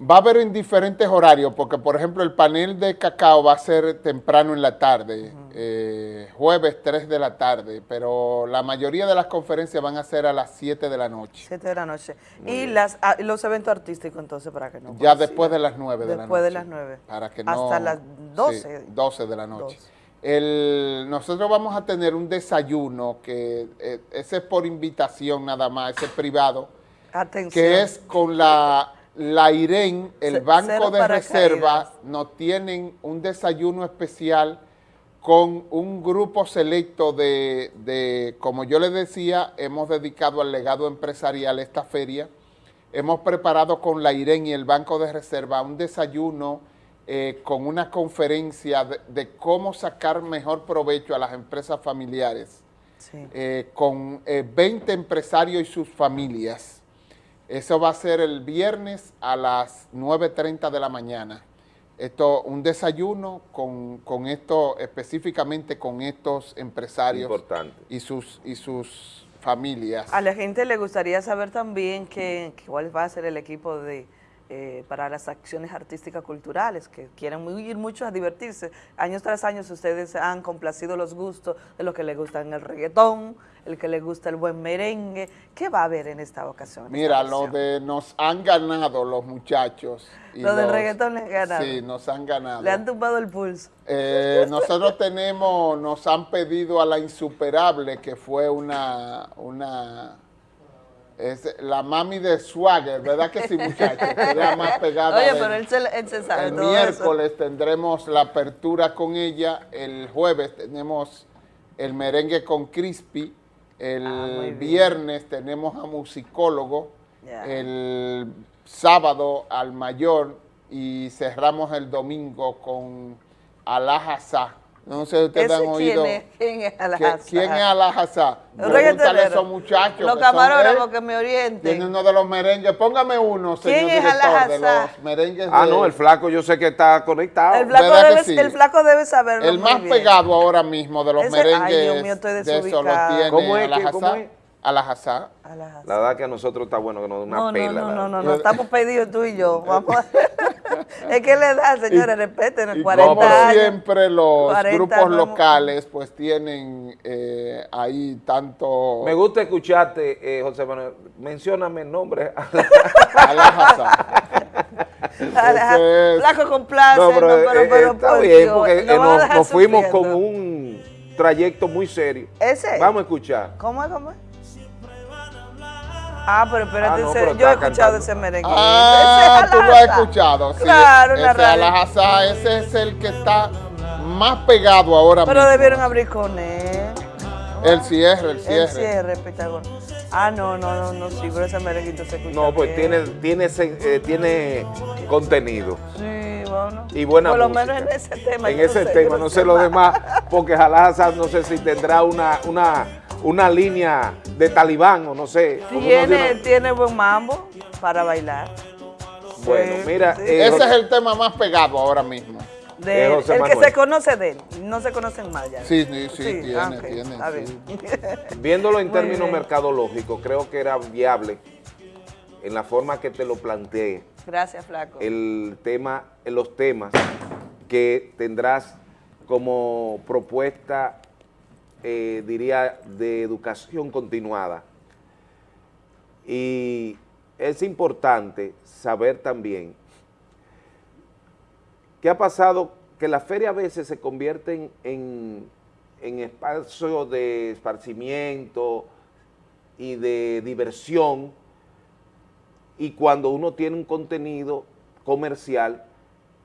Va a haber en diferentes horarios, porque por ejemplo el panel de cacao va a ser temprano en la tarde, eh, jueves 3 de la tarde, pero la mayoría de las conferencias van a ser a las 7 de la noche, 7 de la noche. y las, ah, los eventos artísticos entonces para que no ya después de las 9 de la noche. Después de las 9. Para que Hasta no- las sí, 12. 12 de la noche. 12. El, nosotros vamos a tener un desayuno que eh, ese es por invitación nada más, ese es privado, Atención. que es con la, la IREN, el Banco de. Reserva, nos tienen un desayuno especial con un grupo selecto de, de, como yo les decía, hemos dedicado al legado empresarial esta feria, hemos preparado con la IREN y el Banco de Reserva un desayuno eh, con una conferencia de, de cómo sacar mejor provecho a las empresas familiares, Sí. eh, con eh, 20 empresarios y sus familias. Eso va a ser el viernes a las 9.30 de la mañana. Esto, un desayuno con, con esto, específicamente con estos empresarios Importante. y sus, y sus familias. A la gente le gustaría saber también que, que cuál va a ser el equipo de eh, para las acciones artísticas culturales, que quieren muy- ir mucho a divertirse. Años tras años ustedes han complacido los gustos de los que les gustan el reggaetón, el que les gusta el buen merengue. ¿Qué va a haber en esta ocasión? Mira, esta lo de nos han ganado los muchachos. y Lo del los- reggaetón les ganado. Sí, nos han ganado. Le han tumbado el pulso. Eh, nosotros tenemos, nos han pedido a la insuperable, que fue una, una, es la mami de Swagger, ¿verdad que sí, muchachos? Que es la más pegada. Oye, de- pero él se, él se sabe el todo miércoles tendremos la apertura con ella, el jueves tenemos el merengue con Crispy, el Ah, viernes tenemos a musicólogo, el sábado al mayor y cerramos el domingo con Alajazá. No sé si ustedes ¿Ese han oído. quién es? ¿Quién es ¿Qué- Alajazá? ¿Quién es Alajazá? Un Pregúntale a reggaetonero. esos muchachos. Los camarógrafos que me orienten. Tiene uno de los merengues. Póngame uno, señor ¿Quién es director, de Alajazá? los merengues Ah, de- no, el flaco yo sé que está conectado. El flaco, ¿Verdad que debe, sí? el flaco debe saberlo El más bien. pegado ahora mismo de los Ese- ay, merengues Dios mío, estoy de eso lo desubicada. tiene ¿Cómo es cómo es? Alajazá. La verdad que a nosotros está bueno que nos dé una No, no, pela. no, no, no, verdad. no, estamos pedidos tú y yo. Vamos a- es que le da, señores, respeten, Y 40 como años. siempre los 40 grupos no locales pues tienen eh, ahí tanto... Me gusta escucharte, eh, José Manuel. Mencióname el nombre. Aleja- Ese es- Flaco complace, No, pero, pero, eh, pero, está por bien, Dios, porque no eh, nos, nos fuimos con un trayecto muy serio. ¿Ese? Vamos a escuchar. ¿Cómo es, cómo es? Ah, pero espérate, Ah, no, pero yo he escuchado cantando. ese merengue. Ah, Ese es tú lo has escuchado. Sí, Claro, ese. Alajazá, ese es el que está más pegado ahora Pero mismo. debieron abrir con él. El cierre, el cierre. El cierre, Pitagón. Ah, no, no, no, no, sí, pero ese merenguito se escucha No, pues bien. tiene, tiene, ese- eh, tiene contenido. Sí, bueno. Y buena Por lo música. menos en ese tema. En ese sé, tema, no sé lo demás, porque Jalasa no sé si tendrá una, una, una línea de talibán o no sé. Tiene, tiene- tiene buen mambo para bailar. Bueno, mira, sí. eh, Ese es el tema más pegado ahora mismo. De- Eh, José el que se conoce de él, no se conocen más ya. Sí, sí, sí, tiene, ah, tiene, sí. bien. Viéndolo en términos mercadológicos, creo que era viable en la forma que te lo planteé, Gracias, Flaco. el tema, los temas que tendrás como propuesta, eh, diría, de educación continuada. Y es importante saber también qué ha pasado, que la feria a veces se convierten en, en espacios de esparcimiento y de diversión, y cuando uno tiene un contenido comercial,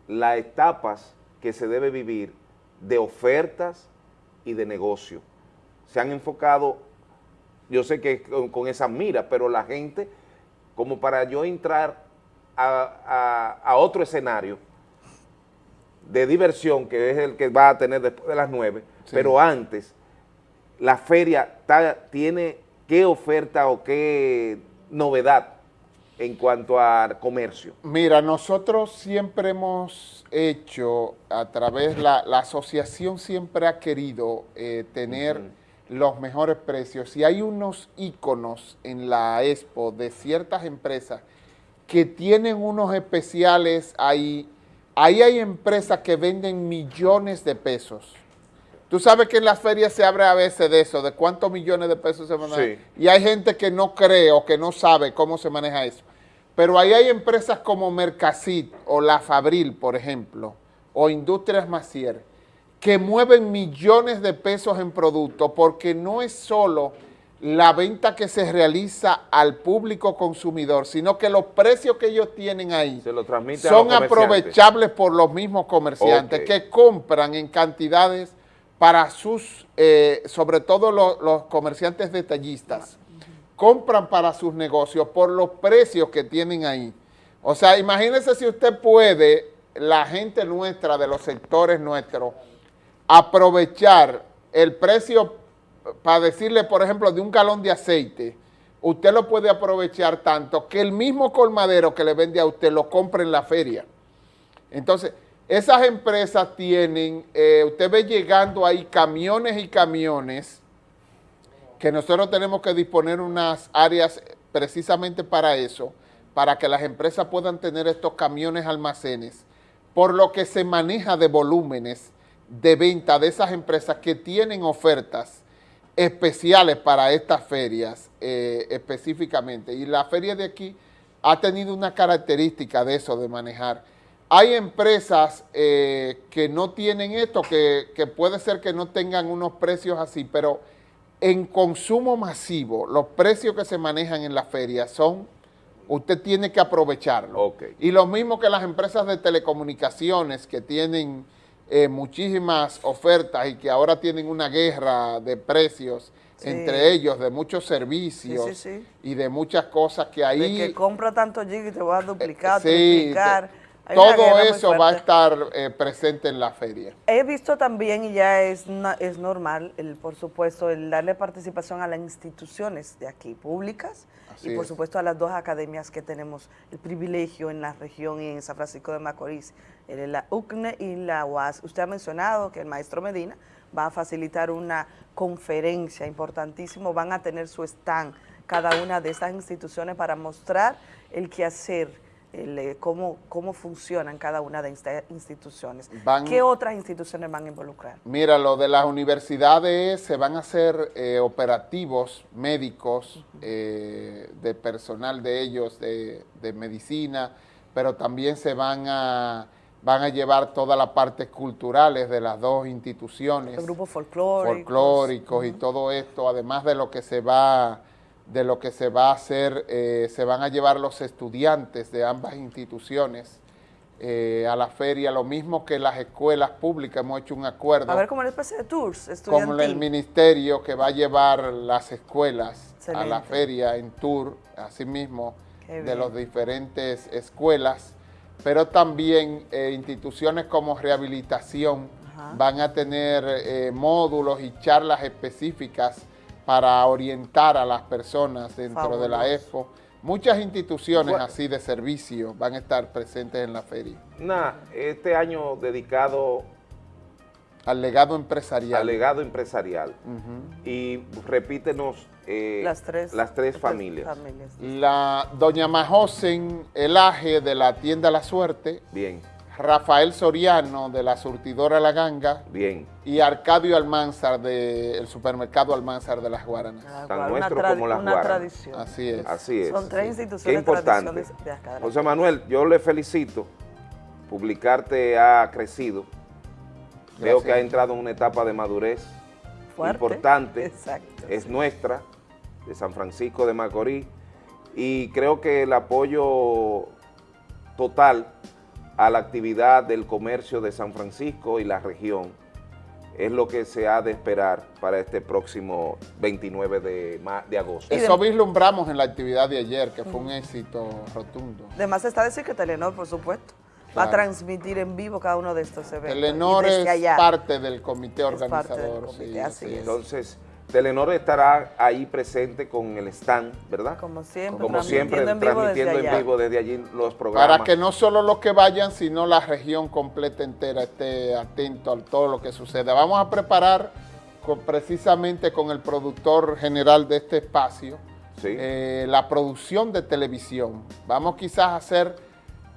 las etapas que se debe vivir de ofertas y de negocio. Se han enfocado, yo sé que con, con esa mira, pero la gente, como para yo entrar a, a- a otro escenario de diversión, que es el que va a tener después de las nueve, Sí. pero antes, la feria ta- tiene qué oferta o qué novedad en cuanto a comercio. Mira, nosotros siempre hemos hecho, a través, la, la asociación siempre ha querido eh, tener los mejores precios y hay unos íconos en la expo de ciertas empresas que tienen unos especiales ahí. Ahí hay empresas que venden millones de pesos. Tú sabes que en las ferias se abre a veces de eso, de cuántos millones de pesos se manejan. Sí. Y hay gente que no cree o que no sabe cómo se maneja eso. Pero ahí hay empresas como Mercasit o La Fabril, por ejemplo, o Industrias Macier, que mueven millones de pesos en productos porque no es solo la venta que se realiza al público consumidor, sino que los precios que ellos tienen ahí Se lo son aprovechables por los mismos comerciantes que compran en cantidades para sus, eh, sobre todo lo- los comerciantes detallistas, compran para sus negocios por los precios que tienen ahí. O sea, imagínese si usted puede la gente nuestra, de los sectores nuestros, aprovechar el precio, para decirle, por ejemplo, de un galón de aceite, usted lo puede aprovechar tanto que el mismo colmadero que le vende a usted lo compre en la feria. Entonces, esas empresas tienen, eh, usted ve llegando ahí camiones y camiones que nosotros tenemos que disponer unas áreas precisamente para eso, para que las empresas puedan tener estos camiones almacenes, por lo que se maneja de volúmenes de venta de esas empresas que tienen ofertas especiales para estas ferias eh, específicamente. Y la feria de aquí ha tenido una característica de eso, de manejar. Hay empresas eh, que no tienen esto, que, que puede ser que no tengan unos precios así, pero en consumo masivo, los precios que se manejan en la feria son, usted tiene que aprovecharlo. Y lo mismo que las empresas de telecomunicaciones que tienen eh, muchísimas ofertas y que ahora tienen una guerra de precios Sí. entre ellos, de muchos servicios Sí, sí, sí. y de muchas cosas que ahí... De que compra tanto y te va a duplicar, triplicar. Hay una todo eso va a estar eh, presente en la feria. He visto también, y ya es, es normal, el, por supuesto, el darle participación a las instituciones de aquí, públicas, Así y por es. supuesto a las dos academias que tenemos el privilegio en la región y en San Francisco de Macorís, la UCNE y la UAS. Usted ha mencionado que el maestro Medina va a facilitar una conferencia importantísimo, van a tener su stand cada una de estas instituciones para mostrar el quehacer, el, eh, cómo, cómo funcionan cada una de estas instituciones. Van- ¿Qué otras instituciones van a involucrar? Mira, lo de las universidades se van a hacer eh, operativos médicos eh, de personal de ellos, de, de medicina, pero también se van a, van a llevar toda la parte culturales de las dos instituciones. Los grupos folclóricos. folclóricos y todo esto, además de lo que se va de lo que se va a hacer, eh, se van a llevar los estudiantes de ambas instituciones eh, a la feria, lo mismo que las escuelas públicas, hemos hecho un acuerdo A ver, como una especie de tours con el estudiantil. ministerio que va a llevar las escuelas a la feria en tour, así mismo, de las diferentes escuelas, pero también eh, instituciones como rehabilitación Ajá. van a tener módulos y charlas específicas para orientar a las personas dentro de la. EFO. Muchas instituciones Bueno. así de servicio van a estar presentes en la feria. Nah, este año dedicado Al legado empresarial. al legado empresarial. Y repítenos eh, Las tres. las tres familias. familias. La doña Majosen Elaje de la tienda La Suerte, Bien, Rafael Soriano de la surtidora La Ganga bien. y Arcadio Almanzar del supermercado Almanzar de las Guaranas. Tan una nuestro como las una Guaranas. tradición. Así es. Así es. Son tres Qué instituciones importante. tradiciones de acá de la José Manuel, yo le felicito. Publicarte ha crecido. Veo Gracias. que ha entrado en una etapa de madurez Fuerte. importante. Exacto. Es nuestra, de San Francisco de Macorís. Y creo que el apoyo total a la actividad del comercio de San Francisco y la región es lo que se ha de esperar para este próximo 29 de, de agosto. Eso vislumbramos en la actividad de ayer, que fue un éxito rotundo. Además está decir que Telenor, por supuesto, va a transmitir en vivo cada uno de estos eventos. Telenor es allá. parte del comité organizador. comité, sí, así es. Entonces, Telenor estará ahí presente con el stand, ¿verdad? Como siempre, Como siempre, transmitiendo en vivo transmitiendo desde en allá. vivo desde allí los programas. Para que no solo los que vayan, sino la región completa entera esté atento a todo lo que suceda. Vamos a preparar con- precisamente con el productor general de este espacio eh, la producción de televisión. Vamos quizás a hacer,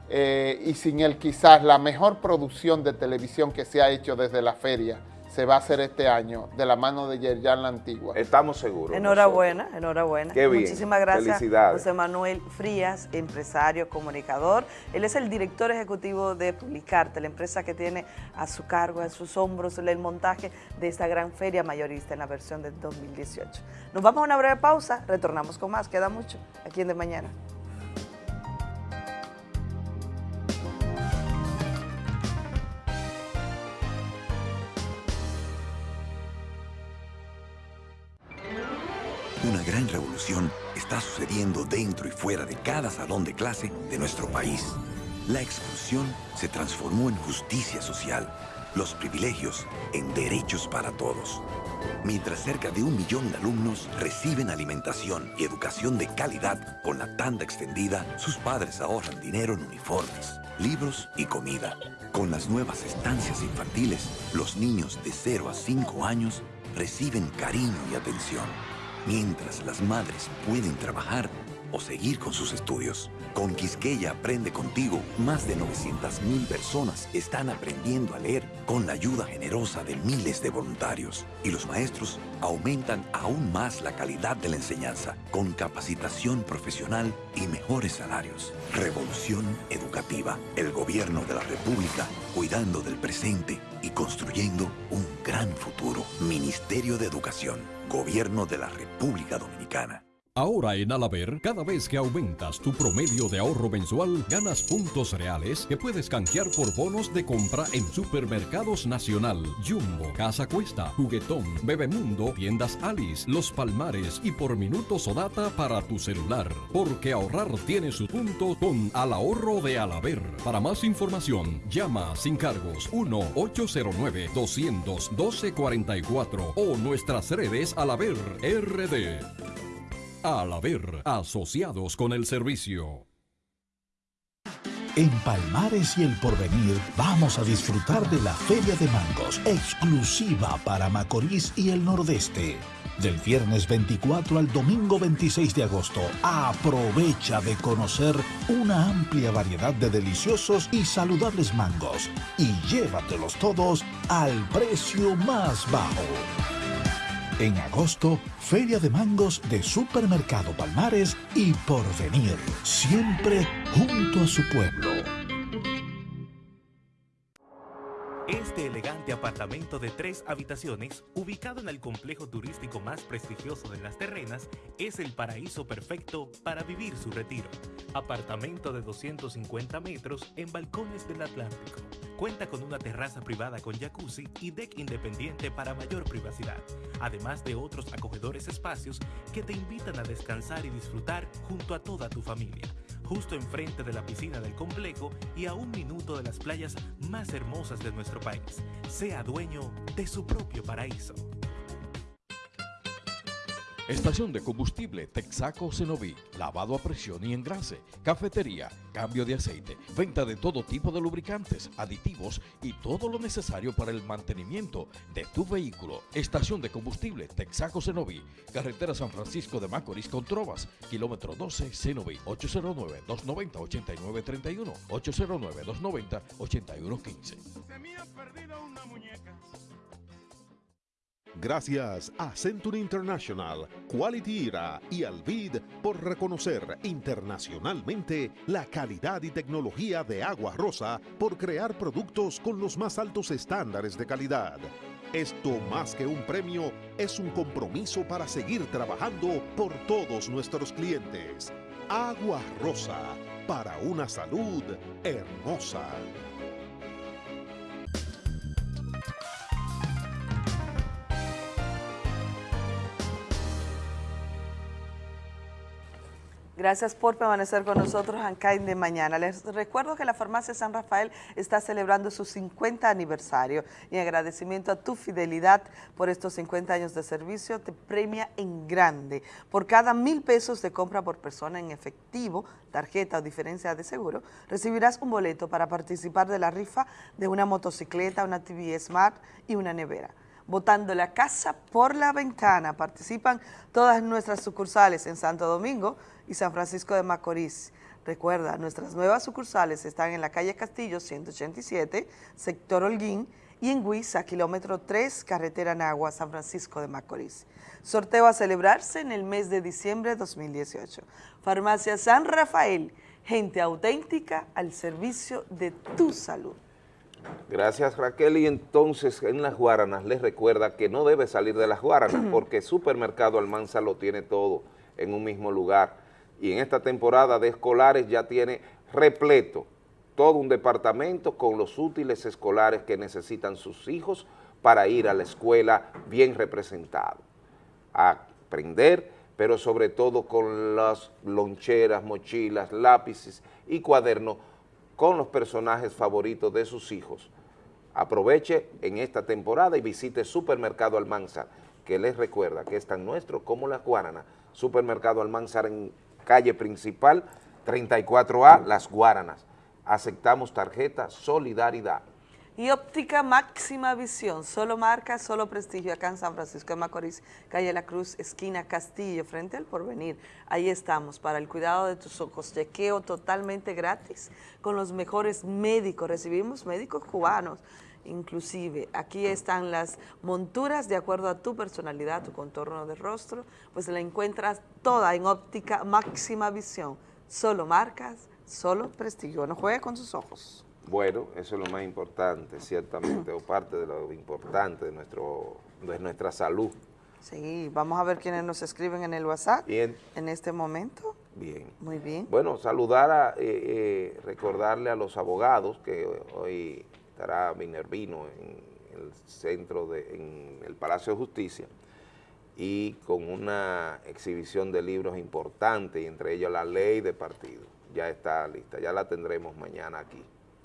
eh, y sin el quizás, la mejor producción de televisión que se ha hecho desde la feria se va a hacer este año de la mano de Yerjan La Antigua. Estamos seguros. Enhorabuena, enhorabuena. Qué bien. Muchísimas gracias, Felicidades. José Manuel Frías, empresario, comunicador. Él es el director ejecutivo de Publicarte, la empresa que tiene a su cargo, a sus hombros, el montaje de esta gran feria mayorista en la versión del 2018. Nos vamos a una breve pausa, retornamos con más, queda mucho aquí en De Mañana. Una gran revolución está sucediendo dentro y fuera de cada salón de clase de nuestro país. la exclusión se transformó en justicia social, los privilegios en derechos para todos. Mientras cerca de un millón de alumnos reciben alimentación y educación de calidad con la tanda extendida, sus padres ahorran dinero en uniformes, libros y comida. Con las nuevas estancias infantiles, los niños de 0 a 5 años reciben cariño y atención, mientras las madres pueden trabajar o seguir con sus estudios. Con Quisqueya Aprende Contigo, más de 900.000 personas están aprendiendo a leer con la ayuda generosa de miles de voluntarios. Y los maestros aumentan aún más la calidad de la enseñanza con capacitación profesional y mejores salarios. Revolución educativa. El gobierno de la República cuidando del presente y construyendo un gran futuro. Ministerio de Educación. Gobierno de la República Dominicana. Ahora en Alaber, cada vez que aumentas tu promedio de ahorro mensual, ganas puntos reales que puedes canjear por bonos de compra en Supermercados Nacional, Jumbo, Casa Cuesta, Juguetón, Bebemundo, Tiendas Alice, Los Palmares y por minutos o data para tu celular. Porque ahorrar tiene su punto con Al Ahorro de Alaber. Para más información, llama sin cargos 1-809-212-44 o nuestras redes Alaber RD. Al haber asociados con el servicio. En Palmares y el Porvenir vamos a disfrutar de la Feria de Mangos, exclusiva para Macorís y el Nordeste. Del viernes 24 al domingo 26 de agosto, aprovecha de conocer una amplia variedad de deliciosos y saludables mangos y llévatelos todos al precio más bajo. En agosto, Feria de Mangos de Supermercado Palmares y Porvenir, siempre junto a su pueblo. Elegante apartamento de tres habitaciones, ubicado en el complejo turístico más prestigioso de Las Terrenas, es el paraíso perfecto para vivir su retiro. Apartamento de 250 metros en balcones del Atlántico. Cuenta con una terraza privada con jacuzzi y deck independiente para mayor privacidad, además de otros acogedores espacios que te invitan a descansar y disfrutar junto a toda tu familia justo enfrente de la piscina del complejo y a un minuto de las playas más hermosas de nuestro país. Sea dueño de su propio paraíso. Estación de combustible Texaco Cenoví, lavado a presión y engrase, cafetería, cambio de aceite, venta de todo tipo de lubricantes, aditivos y todo lo necesario para el mantenimiento de tu vehículo. Estación de combustible Texaco Cenoví, carretera San Francisco de Macorís con Trovas, kilómetro 12 Cenoví, 809-290-8931, 809-290-8115. Gracias a Century International, Quality Era y Alvid por reconocer internacionalmente la calidad y tecnología de Agua Rosa por crear productos con los más altos estándares de calidad. Esto más que un premio es un compromiso para seguir trabajando por todos nuestros clientes. Agua Rosa, para una salud hermosa. Gracias por permanecer con nosotros en de mañana. Les recuerdo que la farmacia San Rafael está celebrando su 50 aniversario y en agradecimiento a tu fidelidad por estos 50 años de servicio te premia en grande. Por cada mil pesos de compra por persona en efectivo, tarjeta o diferencia de seguro, recibirás un boleto para participar de la rifa de una motocicleta, una TV Smart y una nevera botando la casa por la ventana. Participan todas nuestras sucursales en Santo Domingo, y San Francisco de Macorís. Recuerda, nuestras nuevas sucursales están en la calle Castillo 187, sector Holguín, y en Huiza, kilómetro 3, carretera Nagua, San Francisco de Macorís. Sorteo a celebrarse en el mes de diciembre de 2018. Farmacia San Rafael, gente auténtica al servicio de tu salud. Gracias Raquel y entonces en las Guaranas les recuerda que no debe salir de las Guaranas porque Supermercado Almanza lo tiene todo en un mismo lugar y en esta temporada de escolares ya tiene repleto todo un departamento con los útiles escolares que necesitan sus hijos para ir a la escuela bien representado, a aprender, pero sobre todo con las loncheras, mochilas, lápices y cuadernos con los personajes favoritos de sus hijos. Aproveche en esta temporada y visite Supermercado Almanzar, que les recuerda que es tan nuestro como la Guaranas. Supermercado Almanzar en calle principal, 34A, Las Guaranas. Aceptamos tarjeta Solidaridad. Y óptica máxima visión, solo marca, solo prestigio, acá en San Francisco de Macorís, calle La Cruz, esquina Castillo, frente al Porvenir. Ahí estamos, para el cuidado de tus ojos, chequeo totalmente gratis, con los mejores médicos, recibimos médicos cubanos, inclusive. Aquí están las monturas de acuerdo a tu personalidad, tu contorno de rostro, pues la encuentras toda en óptica máxima visión, solo marcas, solo prestigio, no juegue con sus ojos. Bueno, eso es lo más importante, ciertamente, o parte de lo importante de, nuestro, de nuestra salud. Sí, vamos a ver quiénes nos escriben en el WhatsApp Bien. en este momento. Bien. Muy bien. Bueno, saludar, a, eh, eh, recordarle a los abogados que hoy estará Minervino en el centro, de, en el Palacio de Justicia, y con una exhibición de libros importantes, entre ellos la ley de partido. Ya está lista, ya la tendremos mañana aquí.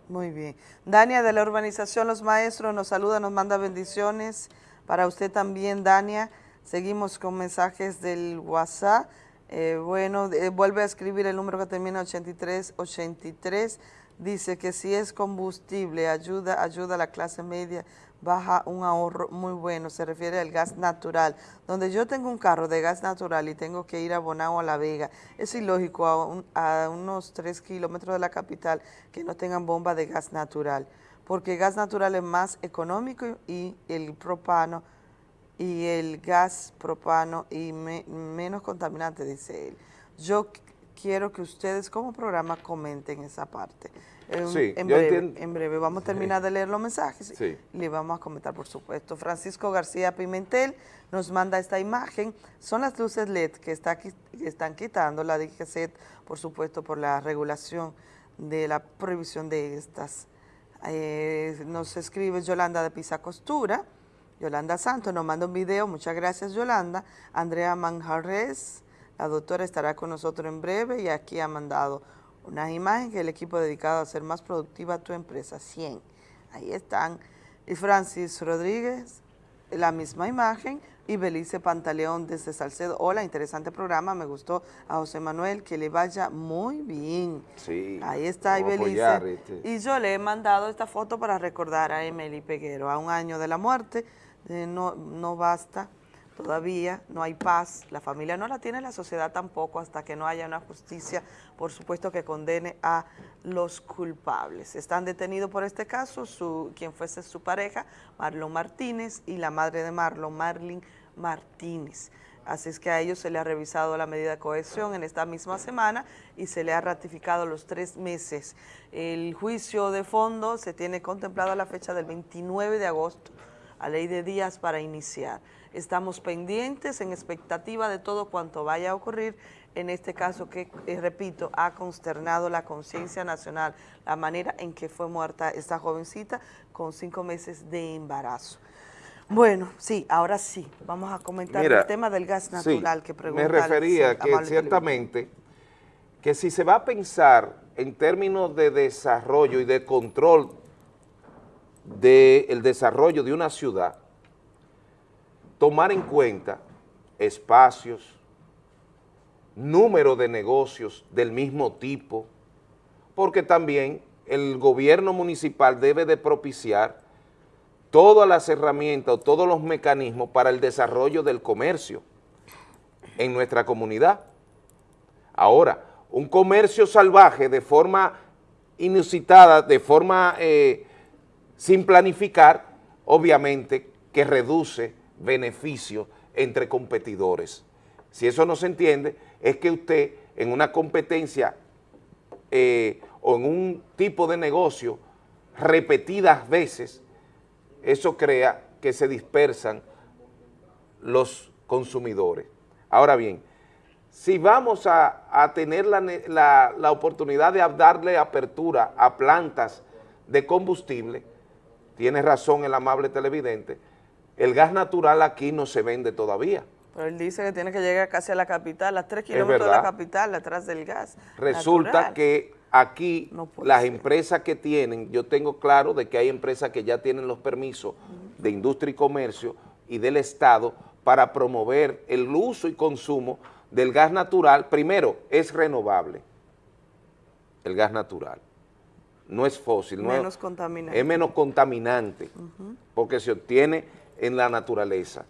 Muy bien. Dania de la urbanización Los Maestros nos saluda, nos manda bendiciones. Para usted también, Dania. Seguimos con mensajes del WhatsApp. Eh, bueno, eh, vuelve a escribir el número que termina 8383. Dice que si es combustible, ayuda, ayuda a la clase media, baja un ahorro muy bueno. Se refiere al gas natural. Donde yo tengo un carro de gas natural y tengo que ir a Bonao a La Vega, es ilógico a, un- a unos 3 kilómetros de la capital que no tengan bomba de gas natural. Porque gas natural es más económico y el propano y el gas propano y me- menos contaminante, dice él. Yo quiero que ustedes como programa comenten esa parte. En, Sí, en breve, en breve. Vamos a terminar de leer los mensajes Sí. y le vamos a comentar, por supuesto. Francisco García Pimentel nos manda esta imagen. Son las luces LED que, está, que están quitando la DGCET, por supuesto, por la regulación de la prohibición de estas. Eh, nos escribe Yolanda de Pisa Costura. Yolanda Santos nos manda un video, muchas gracias Yolanda. Andrea Manjarres, la doctora estará con nosotros en breve y aquí ha mandado unas imágenes que el equipo dedicado a hacer más productiva tu empresa, 100. Ahí están. Y Francis Rodríguez, la misma imagen. Y Belice Pantaleón desde Salcedo. Hola, interesante programa, me gustó a José Manuel, que le vaya muy bien. Sí. Ahí está Ibelice. apoyar, este. Y yo le he mandado esta foto para recordar a Emily Peguero, a un año de la muerte. Eh, no, no basta todavía, no hay paz. La familia no la tiene, la sociedad tampoco, hasta que no haya una justicia, por supuesto, que condene a los culpables. Están detenidos por este caso su, quien fuese su pareja, Marlon Martínez, y la madre de Marlon, Marlin Martínez. Así es que a ellos se le ha revisado la medida de cohesión en esta misma semana y se le ha ratificado los tres meses. El juicio de fondo se tiene contemplado a la fecha del 29 de agosto, a ley de días para iniciar. Estamos pendientes, en expectativa de todo cuanto vaya a ocurrir en este caso que, eh, repito, ha consternado la conciencia nacional, la manera en que fue muerta esta jovencita con cinco meses de embarazo. Bueno, sí, ahora sí, vamos a comentar Mira, el tema del gas sí, natural que pregunta. Me refería el que ciertamente que si se va a pensar en términos de desarrollo y de control del desarrollo de una ciudad, tomar en cuenta espacios, número de negocios del mismo tipo, porque también el gobierno municipal debe de propiciar todas las herramientas o todos los mecanismos para el desarrollo del comercio en nuestra comunidad. Ahora, un comercio salvaje de forma inusitada, de forma eh, sin planificar, obviamente que reduce beneficios entre competidores. Si eso no se entiende, es que usted en una competencia eh, o en un tipo de negocio repetidas veces, eso crea que se dispersan los consumidores. Ahora bien, si vamos a, tener la, la- la oportunidad de darle apertura a plantas de combustible, tiene razón el amable televidente, el gas natural aquí no se vende todavía. Pero él dice que tiene que llegar casi a la capital, a tres kilómetros de la capital, atrás del gas. Resulta natural. que aquí las empresas que tienen, yo tengo claro de que hay empresas que ya tienen los permisos de industria y comercio y del Estado para promover el uso y consumo del gas natural. Primero, es renovable el gas natural, no es fósil, no Menos es, contaminante. es menos contaminante porque se obtiene en la naturaleza.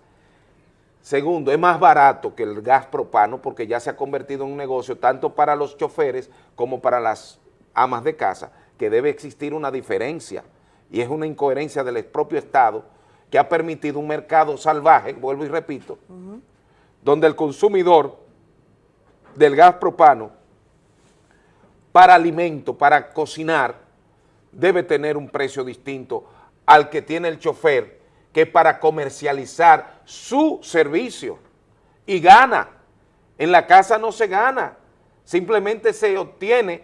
Segundo, es más barato que el gas propano porque ya se ha convertido en un negocio tanto para los choferes como para las amas de casa, que debe existir una diferencia y es una incoherencia del propio Estado que ha permitido un mercado salvaje, vuelvo y repito, donde el consumidor del gas propano para alimento, para cocinar, debe tener un precio distinto al que tiene el chofer, que para comercializar su servicio y gana. En la casa no se gana, simplemente se obtiene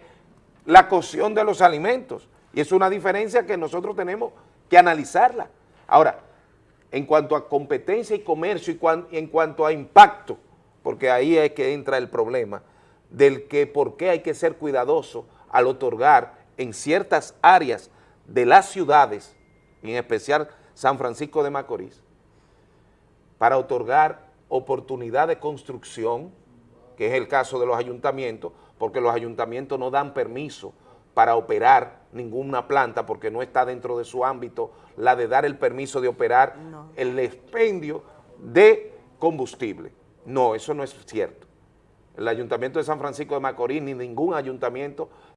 la cocción de los alimentos y es una diferencia que nosotros tenemos que analizarla. Ahora, en cuanto a competencia y comercio y, en cuanto a impacto, porque ahí es que entra el problema, del que por qué hay que ser cuidadoso al otorgar en ciertas áreas de las ciudades, en especial San Francisco de Macorís, para otorgar oportunidad de construcción, que es el caso de los ayuntamientos, porque los ayuntamientos no dan permiso para operar ninguna planta porque no está dentro de su ámbito la de dar el permiso de operar el expendio de combustible. No, eso no es cierto. El Ayuntamiento de San Francisco de Macorís ni ningún ayuntamiento